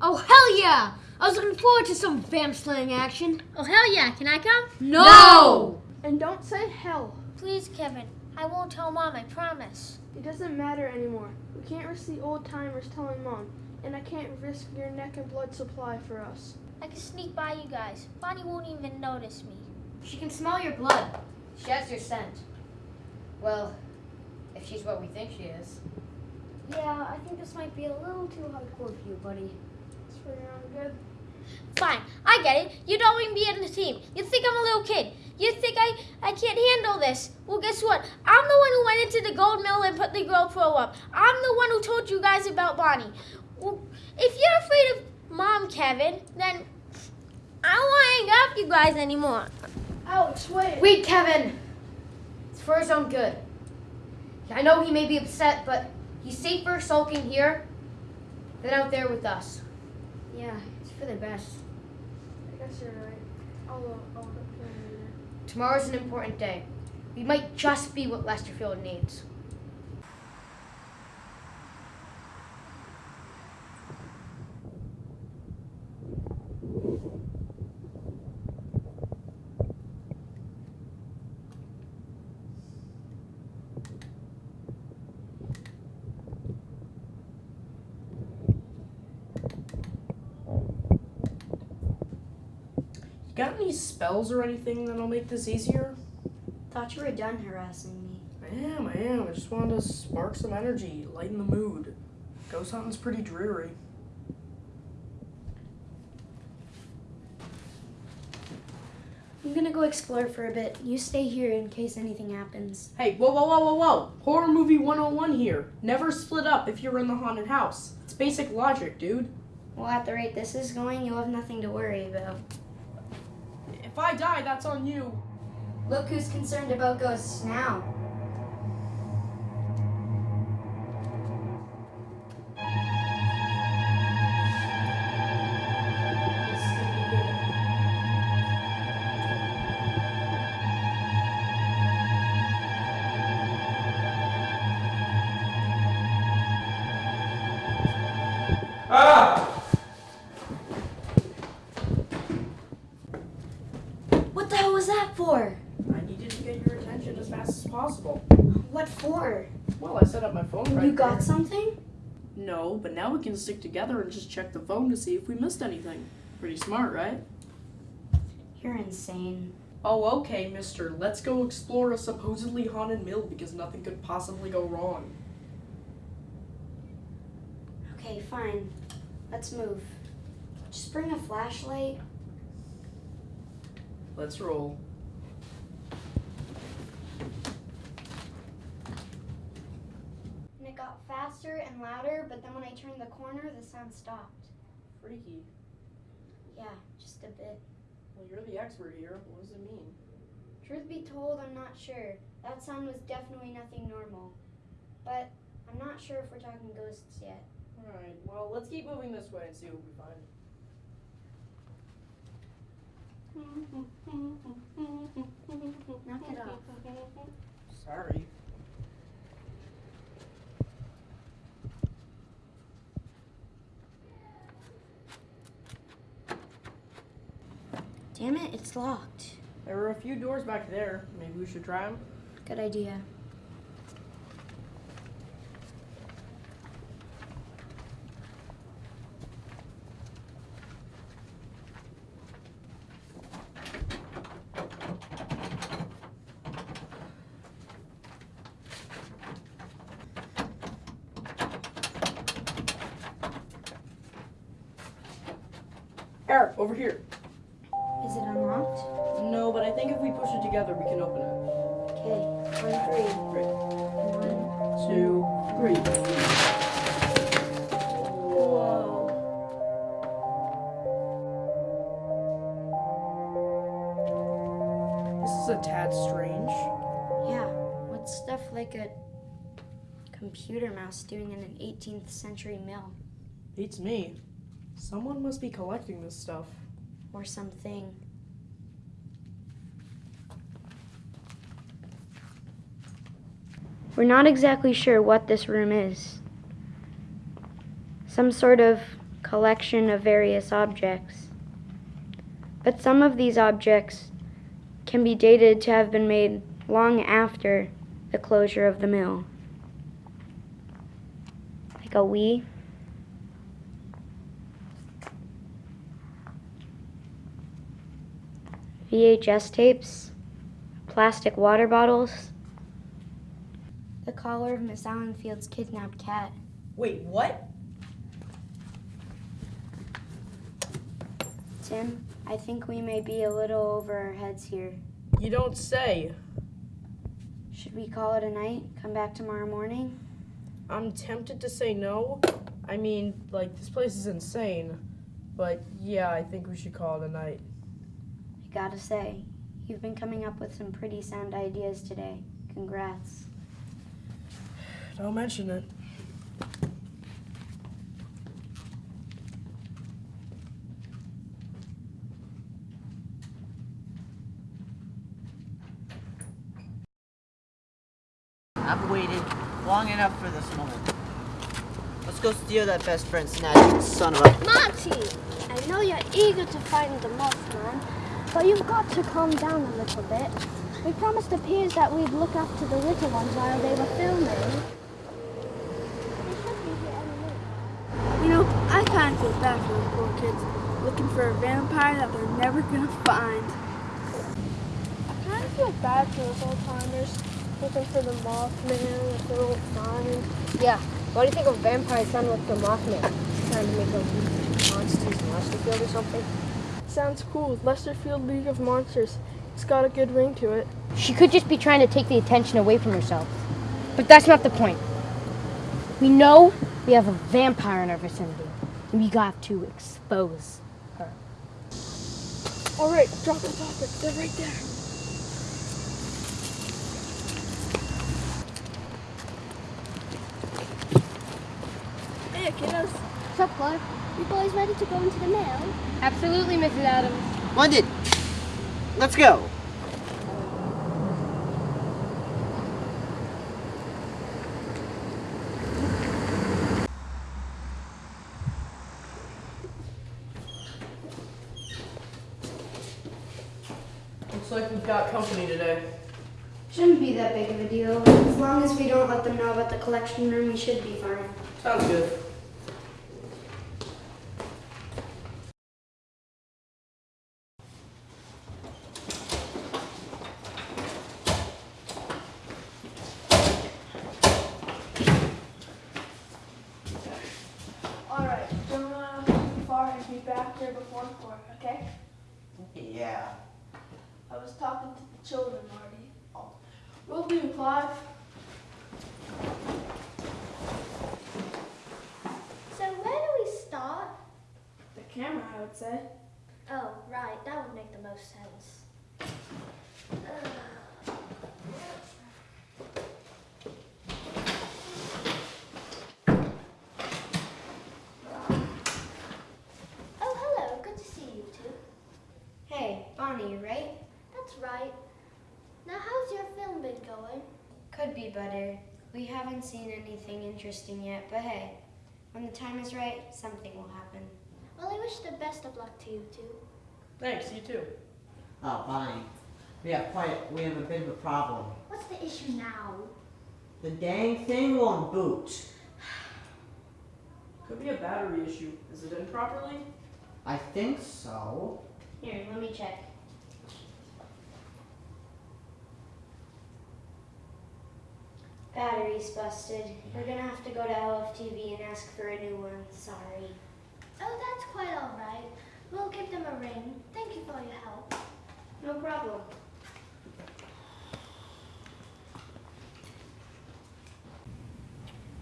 Oh, hell yeah! I was looking forward to some vamp slaying action. Oh, hell yeah. Can I come? No! And don't say hell. Please, Kevin. I won't tell Mom, I promise. It doesn't matter anymore. We can't risk the old timers telling mom, and I can't risk your neck and blood supply for us. I can sneak by you guys. Bonnie won't even notice me. She can smell your blood. She has your scent. Well, if she's what we think she is. Yeah, I think this might be a little too hardcore for you, buddy. It's pretty darn good. Fine. I get it. You don't even be in the team. You think I'm a little kid. You think I, I can't handle this. Well, guess what? I'm the one who went into the gold mill and put the GoPro up. I'm the one who told you guys about Bonnie. Well, if you're afraid of Mom, Kevin, then I don't want to hang out with you guys anymore. Alex, wait. Wait, Kevin! It's for his own good. I know he may be upset, but he's safer sulking here than out there with us. Yeah, it's for the best. I guess you're right. I'll, uh, I'll look for him. Tomorrow's an important day. We might just be what Lesterfield needs. Got any spells or anything that'll make this easier? Thought you were done harassing me. I am, I am. I just wanted to spark some energy, lighten the mood. Ghost hunting's pretty dreary. I'm gonna go explore for a bit. You stay here in case anything happens. Hey, whoa, whoa, whoa, whoa, whoa. Horror movie 101 here. Never split up if you're in the haunted house. It's basic logic, dude. Well, at the rate this is going, you'll have nothing to worry about. I die, that's on you. Look who's concerned about ghosts now. Can stick together and just check the phone to see if we missed anything. Pretty smart, right? You're insane. Oh, okay, mister. Let's go explore a supposedly haunted mill because nothing could possibly go wrong. Okay, fine. Let's move. Just bring a flashlight. Let's roll. And it got faster and louder, but then when I turned the corner, the sound stopped. Freaky. Yeah, just a bit. Well, you're the expert here. What does it mean? Truth be told, I'm not sure. That sound was definitely nothing normal. But I'm not sure if we're talking ghosts yet. Alright, well, let's keep moving this way and see what we find. Knock it off. Sorry. Damn it, it's locked. There were a few doors back there. Maybe we should try them. Good idea. Eric, over here. Three. Whoa. This is a tad strange. Yeah, what's stuff like a computer mouse doing in an 18th century mill? Beats me. Someone must be collecting this stuff. Or something. We're not exactly sure what this room is. Some sort of collection of various objects. But some of these objects can be dated to have been made long after the closure of the mill. Like a Wii. VHS tapes, plastic water bottles, the collar of Miss Allenfield's kidnapped cat. Wait, what? Tim, I think we may be a little over our heads here. You don't say. Should we call it a night? Come back tomorrow morning? I'm tempted to say no. I mean, like, this place is insane. But yeah, I think we should call it a night. I gotta say, you've been coming up with some pretty sound ideas today. Congrats. Don't mention it. I've waited long enough for this moment. Let's go steal that best friend snatch, son of a. Monty! I know you're eager to find the Mothman, but you've got to calm down a little bit. We promised the peers that we'd look after the little ones while they were filming. They should be here any minute. You know, I kind of feel bad for those poor kids looking for a vampire that they're never gonna find. I kind of feel bad for those old timers looking for the Mothman if they won't find. Yeah. Why do you think a vampire sounded like the Mothman? Trying to make a monsters in Westerfield or something? Sounds cool. Lesterfield League of Monsters. It's got a good ring to it. She could just be trying to take the attention away from herself. But that's not the point. We know we have a vampire in our vicinity, and we got to expose her. All right, drop the topic. They're right there. Hey, kiddos. What's up, Clark? You boys ready to go into the mail? Absolutely, Mrs. Adams. London! Let's go! Looks like we've got company today. Shouldn't be that big of a deal. As long as we don't let them know about the collection room, we should be fine. Sounds good. Alright, don't uh, go too far and be back there before four, okay? Yeah. I was talking to the children, Marty. Oh. Will do, Clive. So where do we start? The camera, I would say. Oh, right, that would make the most sense. Ugh. Oh, hello. Good to see you two. Hey, Bonnie, right? That's right. Now, how's your film been going? Could be better. We haven't seen anything interesting yet, but hey, when the time is right, something will happen. Well, I wish the best of luck to you two. Thanks, you too. Oh, Bonnie. We have quite, we have a bit of a problem. What's the issue now? The dang thing won't boot. Could be a battery issue. Is it in properly? I think so. Here, let me check. Battery's busted. We're gonna have to go to LFTV and ask for a new one. Sorry. Oh, that's quite all right. We'll give them a ring. Thank you for your help. No problem.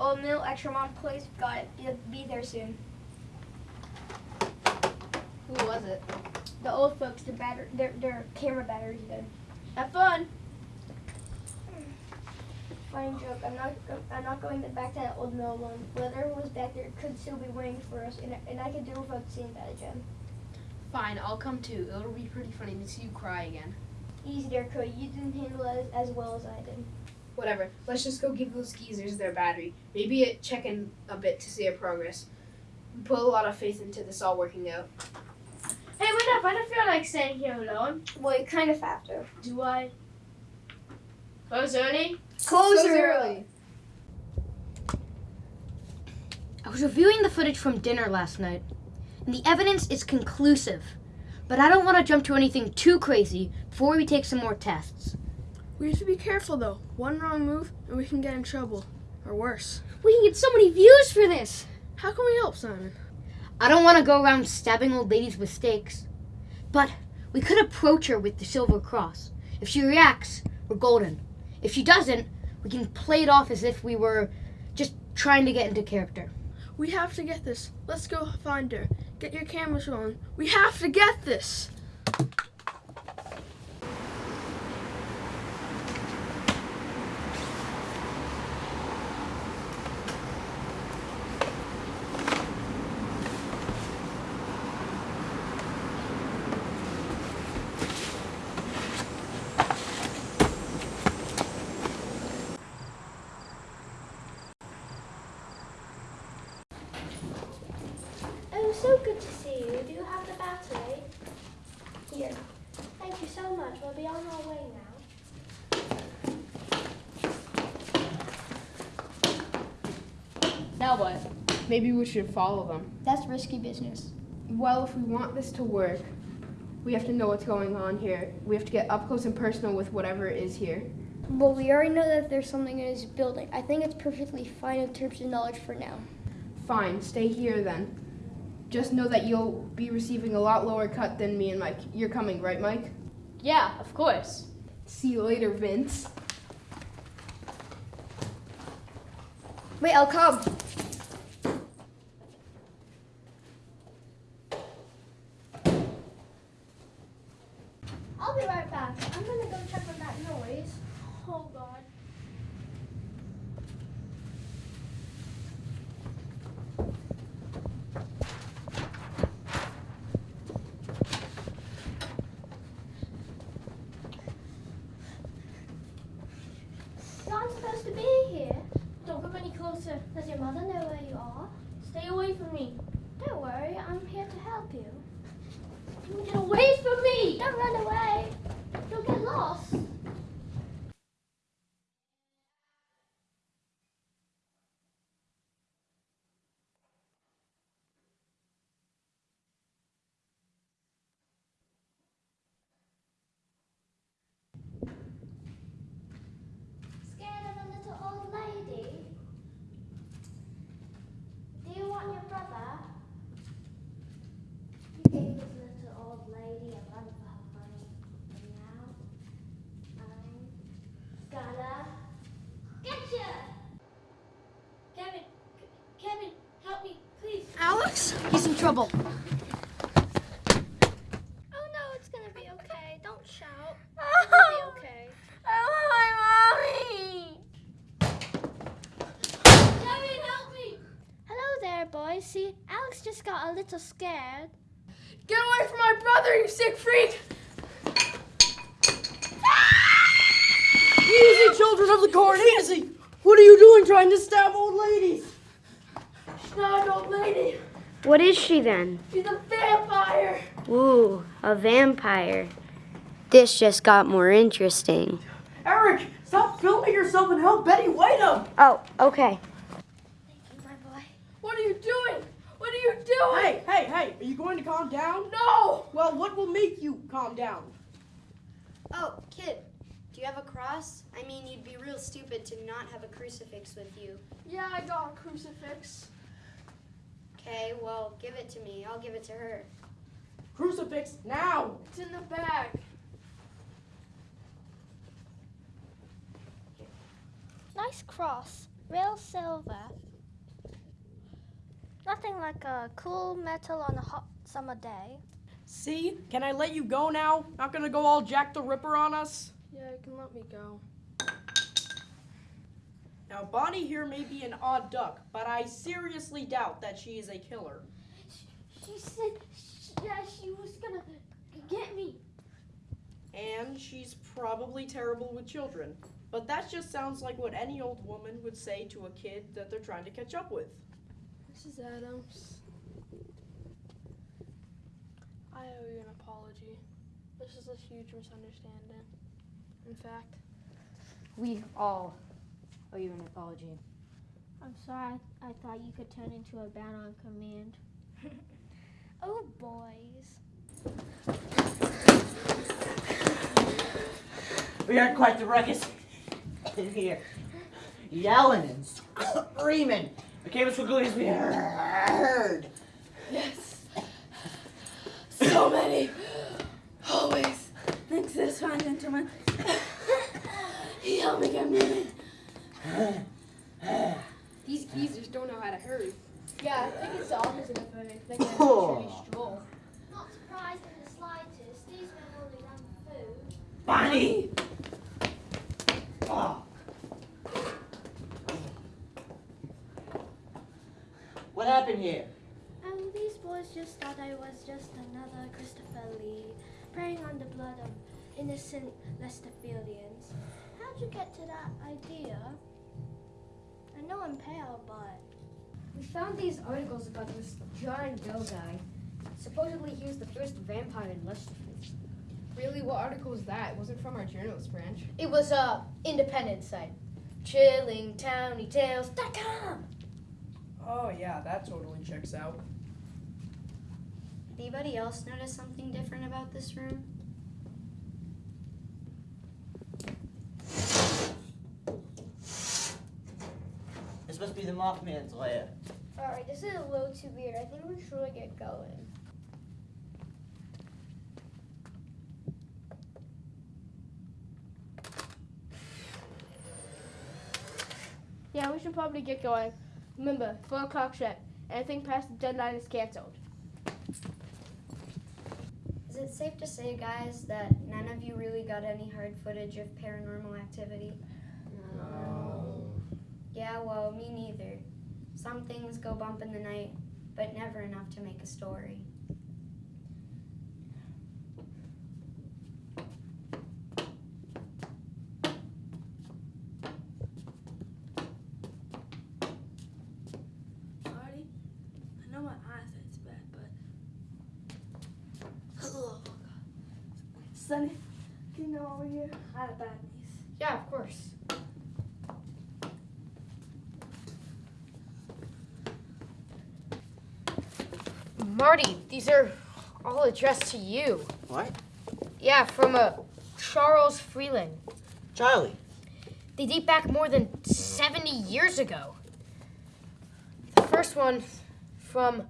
Old Mill Extramont Place. Got it. Be, be there soon. Who was it? The old folks, their batter, their their camera battery's dead. Have fun. Funny joke. I'm not. I'm not going back to that old mill one. Whoever was back there could still be waiting for us, and, and I could do without seeing that again. Fine, I'll come too. It'll be pretty funny to see you cry again. Easy there, Cody. You didn't handle it as, as well as I did. Whatever. Let's just go give those geezers their battery. Maybe it check in a bit to see our progress. We put a lot of faith into this all working out. Hey, what up? I don't feel like staying here alone. Well, you kind of have to. Do I? Close early. Close early. I was reviewing the footage from dinner last night, and the evidence is conclusive. But I don't want to jump to anything too crazy before we take some more tests. We have to be careful though. One wrong move and we can get in trouble. Or worse. We can get so many views for this. How can we help, Simon? I don't want to go around stabbing old ladies with stakes. But we could approach her with the silver cross. If she reacts, we're golden. If she doesn't, we can play it off as if we were just trying to get into character. We have to get this. Let's go find her. Get your cameras rolling. We have to get this. Oh, so good to see you. Do you have the battery? Here. Thank you so much. We'll be on our way now. Now what? Maybe we should follow them. That's risky business. Well, if we want this to work, we have to know what's going on here. We have to get up close and personal with whatever is here. Well, we already know that there's something in this building. I think it's perfectly fine in terms of knowledge for now. Fine, stay here then. Just know that you'll be receiving a lot lower cut than me and Mike. You're coming, right, Mike? Yeah, of course. See you later, Vince. Wait, I'll come. I'll be right back. I'm gonna go check on that noise. Oh, God. You're not supposed to be here. Don't come any closer. Does your mother know where you are? Stay away from me. Don't worry, I'm here to help you. Get away from me! Don't run away. You'll get lost. Trouble. Oh no, it's gonna be okay. Don't shout. It'll be oh. okay. I want my mommy. Kevin, help me! Hello there, boys. See, Alex just got a little scared. Get away from my brother, you sick freak! Easy, children of the corn, easy! What are you doing trying to stab old ladies? She's not an old lady. What is she then? She's a vampire. Ooh, a vampire. This just got more interesting. Eric, stop filming yourself and help Betty White up! Oh, okay. What are you doing? What are you doing? Hey, hey, hey, are you going to calm down? No! Well, what will make you calm down? Oh, kid, do you have a cross? I mean, you'd be real stupid to not have a crucifix with you. Yeah, I got a crucifix. Okay, well, give it to me. I'll give it to her. Crucifix, now! It's in the bag. Nice cross. Real silver. Nothing like a cool metal on a hot summer day. See? Can I let you go now? Not gonna go all Jack the Ripper on us? Yeah, you can let me go. Now, Bonnie here may be an odd duck, but I seriously doubt that she is a killer. She said, yeah, she was gonna get me. And she's probably terrible with children. But that just sounds like what any old woman would say to a kid that they're trying to catch up with. Mrs. Adams. I owe you an apology. This is a huge misunderstanding. In fact, We all owe you're an apology. I'm sorry. I thought you could turn into a bat on command. Oh, boys. We are quite the ruckus in here. Yelling and screaming. It came as quickly as we heard. Yes. So many. Always. Thanks to this fine gentleman. he helped me get moving. These geezers don't know how to hurry. Yeah, I think it's the opposite of a thing. Oh. stroll. Not surprised in the slightest. These men only run for food. Bonnie! Oh. What happened here? Oh, these boys just thought I was just another Christopher Lee, preying on the blood of innocent Lesterfieldians. How'd you get to that idea? I know I'm pale, but We found these articles about this John Doe guy. Supposedly he was the first vampire in Lesterfield. Really, what article was that? It wasn't from our journalist branch. It was a independent site. ChillingTownyTales.com. Oh, yeah, that totally checks out. Anybody else notice something different about this room? This must be the Mothman's lair. alright, this is a little too weird. I think we should really get going. Yeah, we should probably get going. Remember, 4 o'clock sharp. Anything past the deadline is canceled. Is it safe to say, guys, that none of you really got any hard footage of paranormal activity? No. Yeah, well, me neither. Some things go bump in the night, but never enough to make a story. Marty, I know my eyesight's bad, but. Oh, God. Sonny, can you come over here? I have bad knees. Yeah, of course. Marty, these are all addressed to you. What? Yeah, from a Charles Freeland. Charlie. They date back more than 70 years ago. The first one from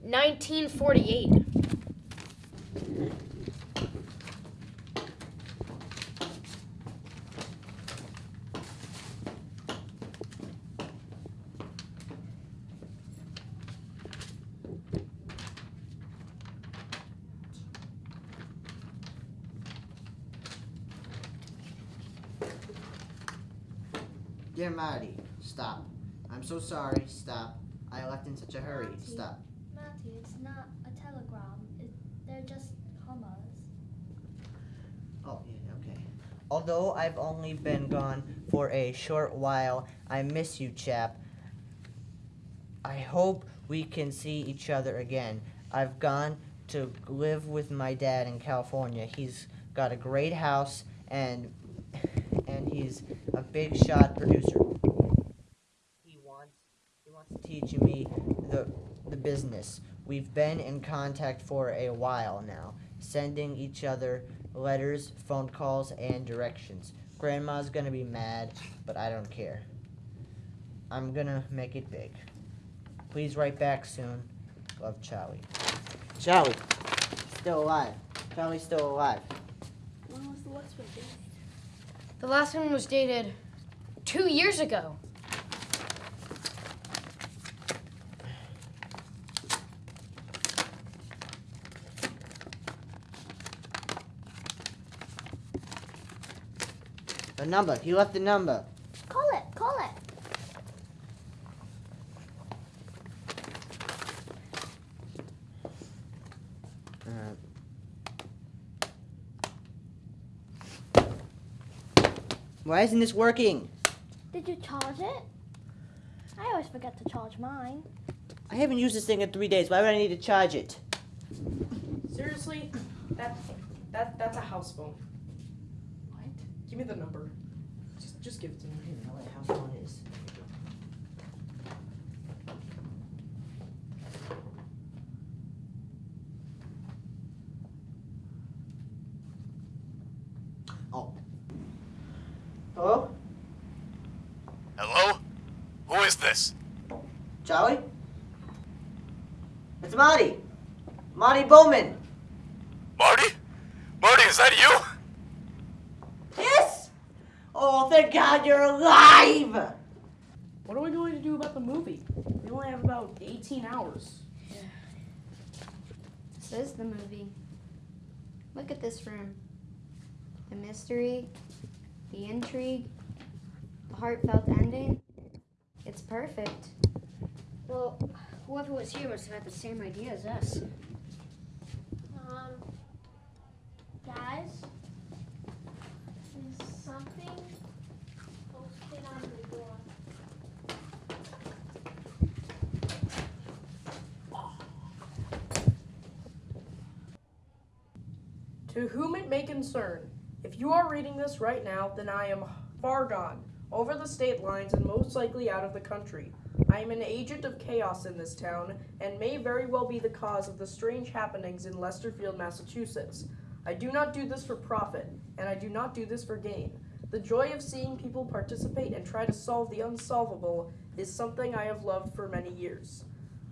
1948. Dear Marty, stop. I'm so sorry. Stop. I left in such a hurry. Stop. Matthew, it's not a telegram. It, they're just commas. Oh, yeah, okay. Although I've only been gone for a short while, I miss you, chap. I hope we can see each other again. I've gone to live with my dad in California. He's got a great house and and he's a big shot producer. He wants he wants to teach me the the business. We've been in contact for a while now, sending each other letters, phone calls, and directions. Grandma's gonna be mad, but I don't care. I'm gonna make it big. Please write back soon. Love, Charlie. Charlie, still alive. Charlie's still alive. When was the last one dated? The last one was dated two years ago. The number. He left the number. Call it, call it. Uh, Why isn't this working? Did you charge it? I always forget to charge mine. I haven't used this thing in three days. Why would I need to charge it? Seriously? That that that's a house phone. What? Give me the number. Just just give it to me. I don't know what house phone is. Oh. Hello? Hello? Who is this? Charlie? It's Marty. Marty Bowman. Marty? Marty, is that you? Yes! Oh, thank God you're alive! What are we going to do about the movie? We only have about 18 hours. This is the movie. Look at this room. The mystery, the intrigue, the heartfelt ending. It's perfect. Well, whoever was here must have had the same idea as us. Um, guys, is something posted on the door? To whom it may concern, if you are reading this right now, then I am far gone, over the state lines and most likely out of the country. I am an agent of chaos in this town and may very well be the cause of the strange happenings in Lesterfield, Massachusetts. I do not do this for profit, and I do not do this for gain. The joy of seeing people participate and try to solve the unsolvable is something I have loved for many years.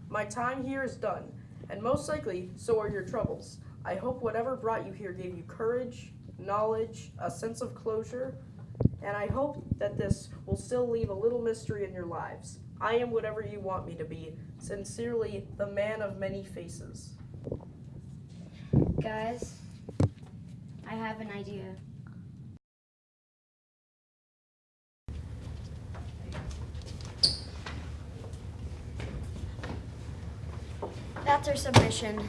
My time here is done, and most likely so are your troubles. I hope whatever brought you here gave you courage, knowledge, a sense of closure, and I hope that this will still leave a little mystery in your lives. I am whatever you want me to be. Sincerely, the man of many faces. Guys, I have an idea. That's our submission.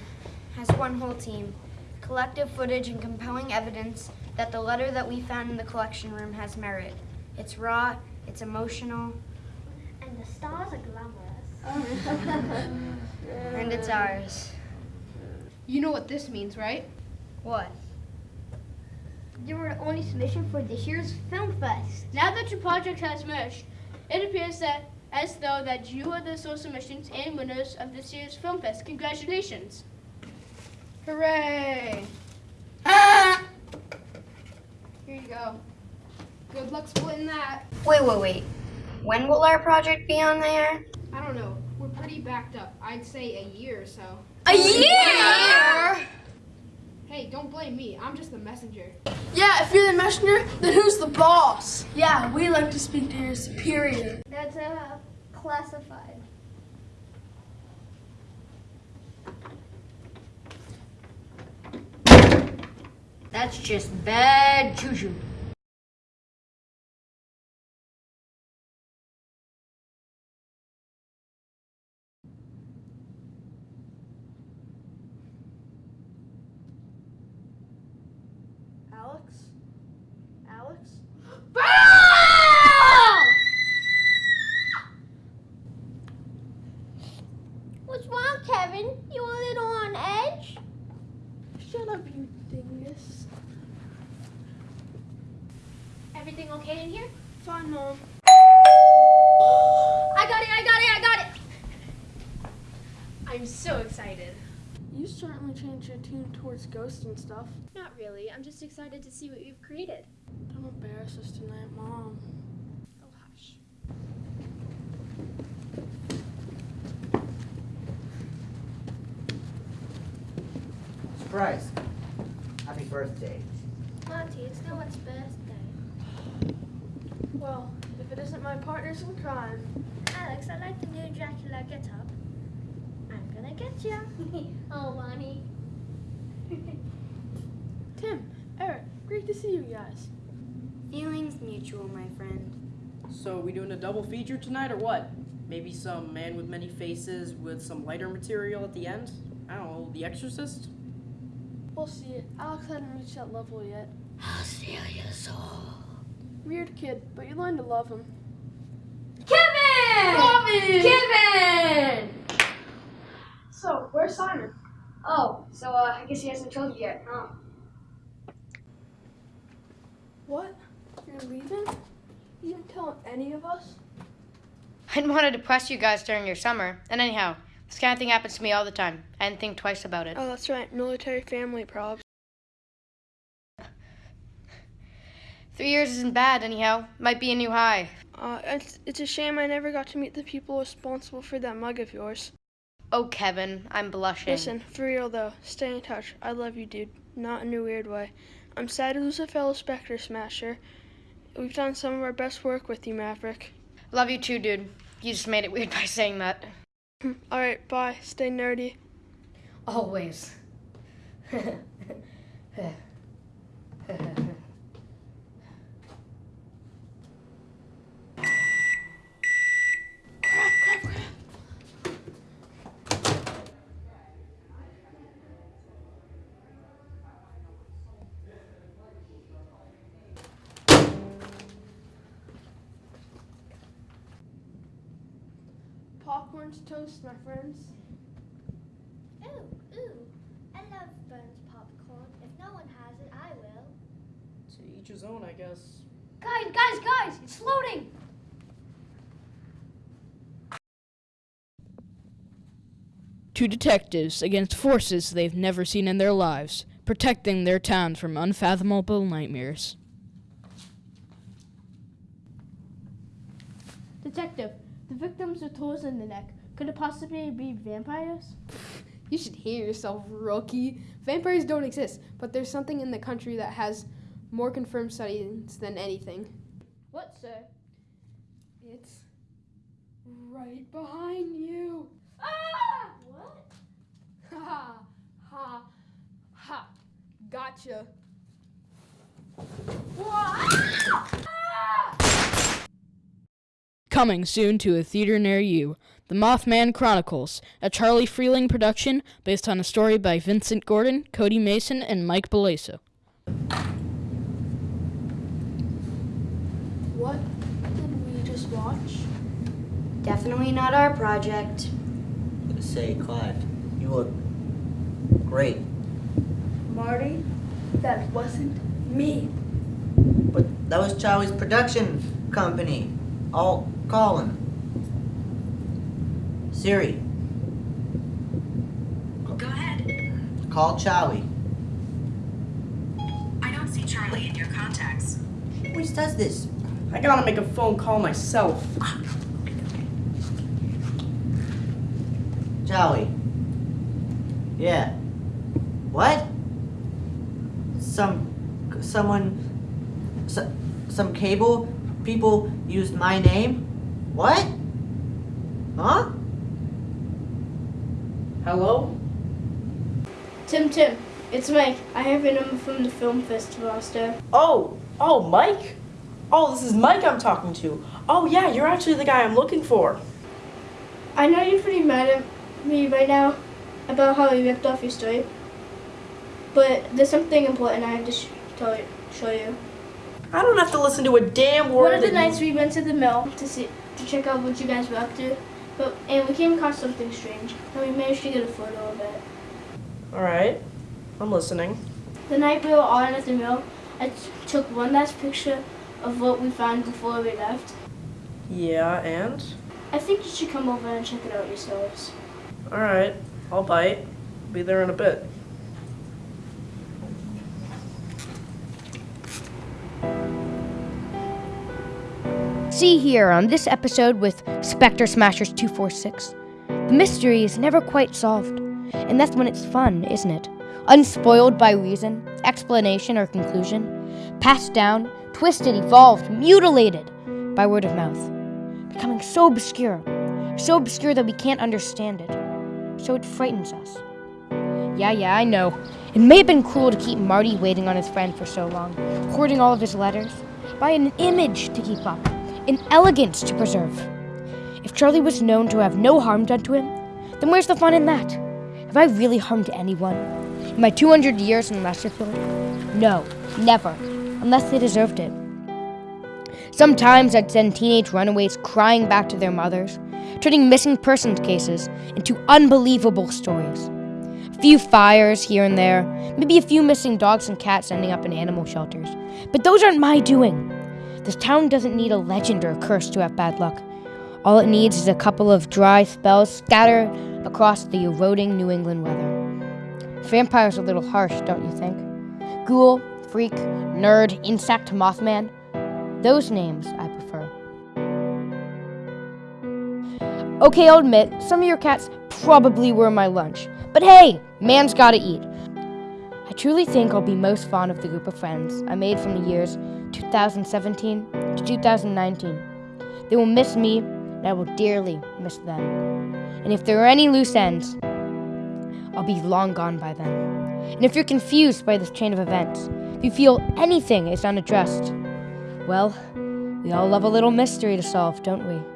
As one whole team, collective footage and compelling evidence that the letter that we found in the collection room has merit. It's raw, it's emotional, And the stars are glamorous. and it's ours. You know what this means, right? What? You were the only submission for this year's film fest. Now that your project has merged, it appears that as though that you are the sole submissions and winners of this year's film fest. Congratulations! Hooray! Here you go. Good luck splitting that. Wait, wait, wait. When will our project be on there? I don't know. We're pretty backed up. I'd say a year or so. A year? Hey, don't blame me. I'm just the messenger. Yeah, if you're the messenger, then who's the boss? Yeah, we like to speak to your superior. That's uh, classified. That's just bad juju. Alex? Alex? What's wrong, Kevin? You a little on edge? Shut up, you dingus. Everything okay in here? Fine, Mom. I got it, I got it, I got it! I'm so excited. You certainly changed your tune towards ghosts and stuff. Not really, I'm just excited to see what you've created. Don't embarrass us tonight, Mom. Oh, hush. Surprise. Happy birthday. Monty, it's no one's birthday. Well, if it isn't my partners in crime. Alex, I like the new Dracula get up. I'm gonna get you. oh, Bonnie. Tim, Eric, great to see you guys. Feelings mutual, my friend. So we doing a double feature tonight or what? Maybe some man with many faces with some lighter material at the end? I don't know, The Exorcist? We'll see. Alex hadn't reached that level yet. I'll steal your soul. Weird kid, but you learn to love him. Kevin! Bobby! Kevin! So, where's Simon? Oh, so uh, I guess he hasn't told you yet, huh? What? You're leaving? You didn't tell any of us? I didn't want to depress you guys during your summer. And anyhow, this kind of thing happens to me all the time. I didn't think twice about it. Oh, that's right. Military family probs. Three years isn't bad, anyhow. Might be a new high. Uh, it's, it's a shame I never got to meet the people responsible for that mug of yours. Oh, Kevin, I'm blushing. Listen, for real though, stay in touch. I love you, dude. Not in a weird way. I'm sad to lose a fellow Spectre Smasher. We've done some of our best work with you, Maverick. Love you too, dude. You just made it weird by saying that. Alright, bye. Stay nerdy. Always. toast, my friends. Ooh, ooh. I love Burns popcorn. If no one has it, I will. To each his own, I guess. Guys, guys, guys, it's loading! Two detectives against forces they've never seen in their lives, protecting their town from unfathomable nightmares. Detective, the victims with holes in the neck. Could it possibly be vampires? You should hear yourself, rookie. Vampires don't exist, but there's something in the country that has more confirmed studies than anything. What, sir? It's right behind you. Ah! What? Ha ha ha. Gotcha. Coming soon to a theater near you, The Mothman Chronicles, a Charlie Freeling production based on a story by Vincent Gordon, Cody Mason, and Mike Belaso. What did we just watch? Definitely not our project. Say, Clive, you look great. Marty, that wasn't me. But that was Charlie's production company. I'll call him. Siri, Go ahead. call Charlie. I don't see Charlie in your contacts. He always does this. I gotta make a phone call myself. Charlie. Yeah. What? Some, someone, so, some cable people used my name? What? Huh? Hello? Tim, Tim, it's Mike. I have your number from the film festival last. Oh, oh, Mike? Oh, this is Mike I'm talking to. Oh, yeah, you're actually the guy I'm looking for. I know you're pretty mad at me right now about how you ripped off your story, but there's something important I have to sh- tell you, show you. I don't have to listen to a damn word. One of the nights we went to the mill to see to check out what you guys were up to, but and we came across something strange, and we managed to get a photo of it. All right, I'm listening. The night we were all in at the mill, I took one last picture of what we found before we left. Yeah, and I think you should come over and check it out yourselves. all right, I'll bite. Be there in a bit. See here on this episode with Spectre Smashers 246. The mystery is never quite solved, and that's when it's fun, isn't it? Unspoiled by reason, explanation, or conclusion, passed down, twisted, evolved, mutilated by word of mouth, becoming so obscure, so obscure that we can't understand it, so it frightens us. Yeah, yeah, I know. It may have been cruel to keep Marty waiting on his friend for so long, hoarding all of his letters, by an image to keep up, an elegance to preserve. If Charlie was known to have no harm done to him, then where's the fun in that? Have I really harmed anyone? In my 200 years in Lesterfield? No, never, unless they deserved it. Sometimes I'd send teenage runaways crying back to their mothers, turning missing persons cases into unbelievable stories. A few fires here and there, maybe a few missing dogs and cats ending up in animal shelters. But those aren't my doing. This town doesn't need a legend or a curse to have bad luck. All it needs is a couple of dry spells scattered across the eroding New England weather. Vampire's a little harsh, don't you think? Ghoul, freak, nerd, insect, mothman. Those names I prefer. Okay, I'll admit, some of your cats probably were my lunch. But hey, man's gotta eat. I truly think I'll be most fond of the group of friends I made from the years 2017 to 2019. They will miss me, and I will dearly miss them. And if there are any loose ends, I'll be long gone by then. And if you're confused by this chain of events, if you feel anything is unaddressed, well, we all love a little mystery to solve, don't we?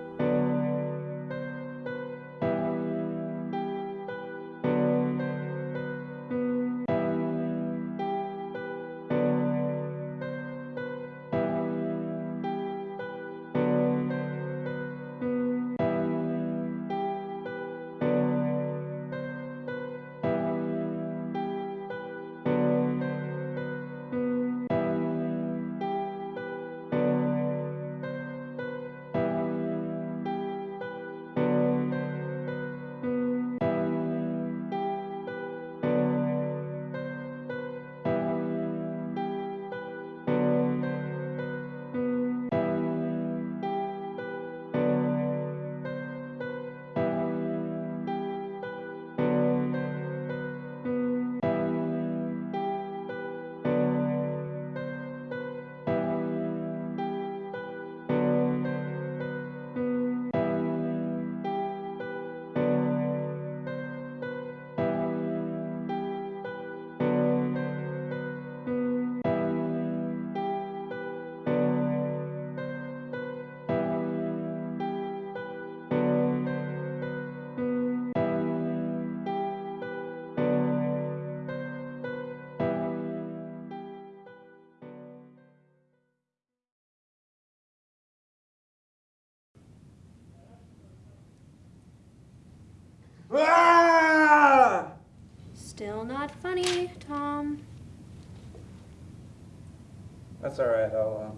That's alright, I'll, um,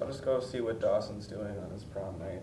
I'll just go see what Dawson's doing on his prom night.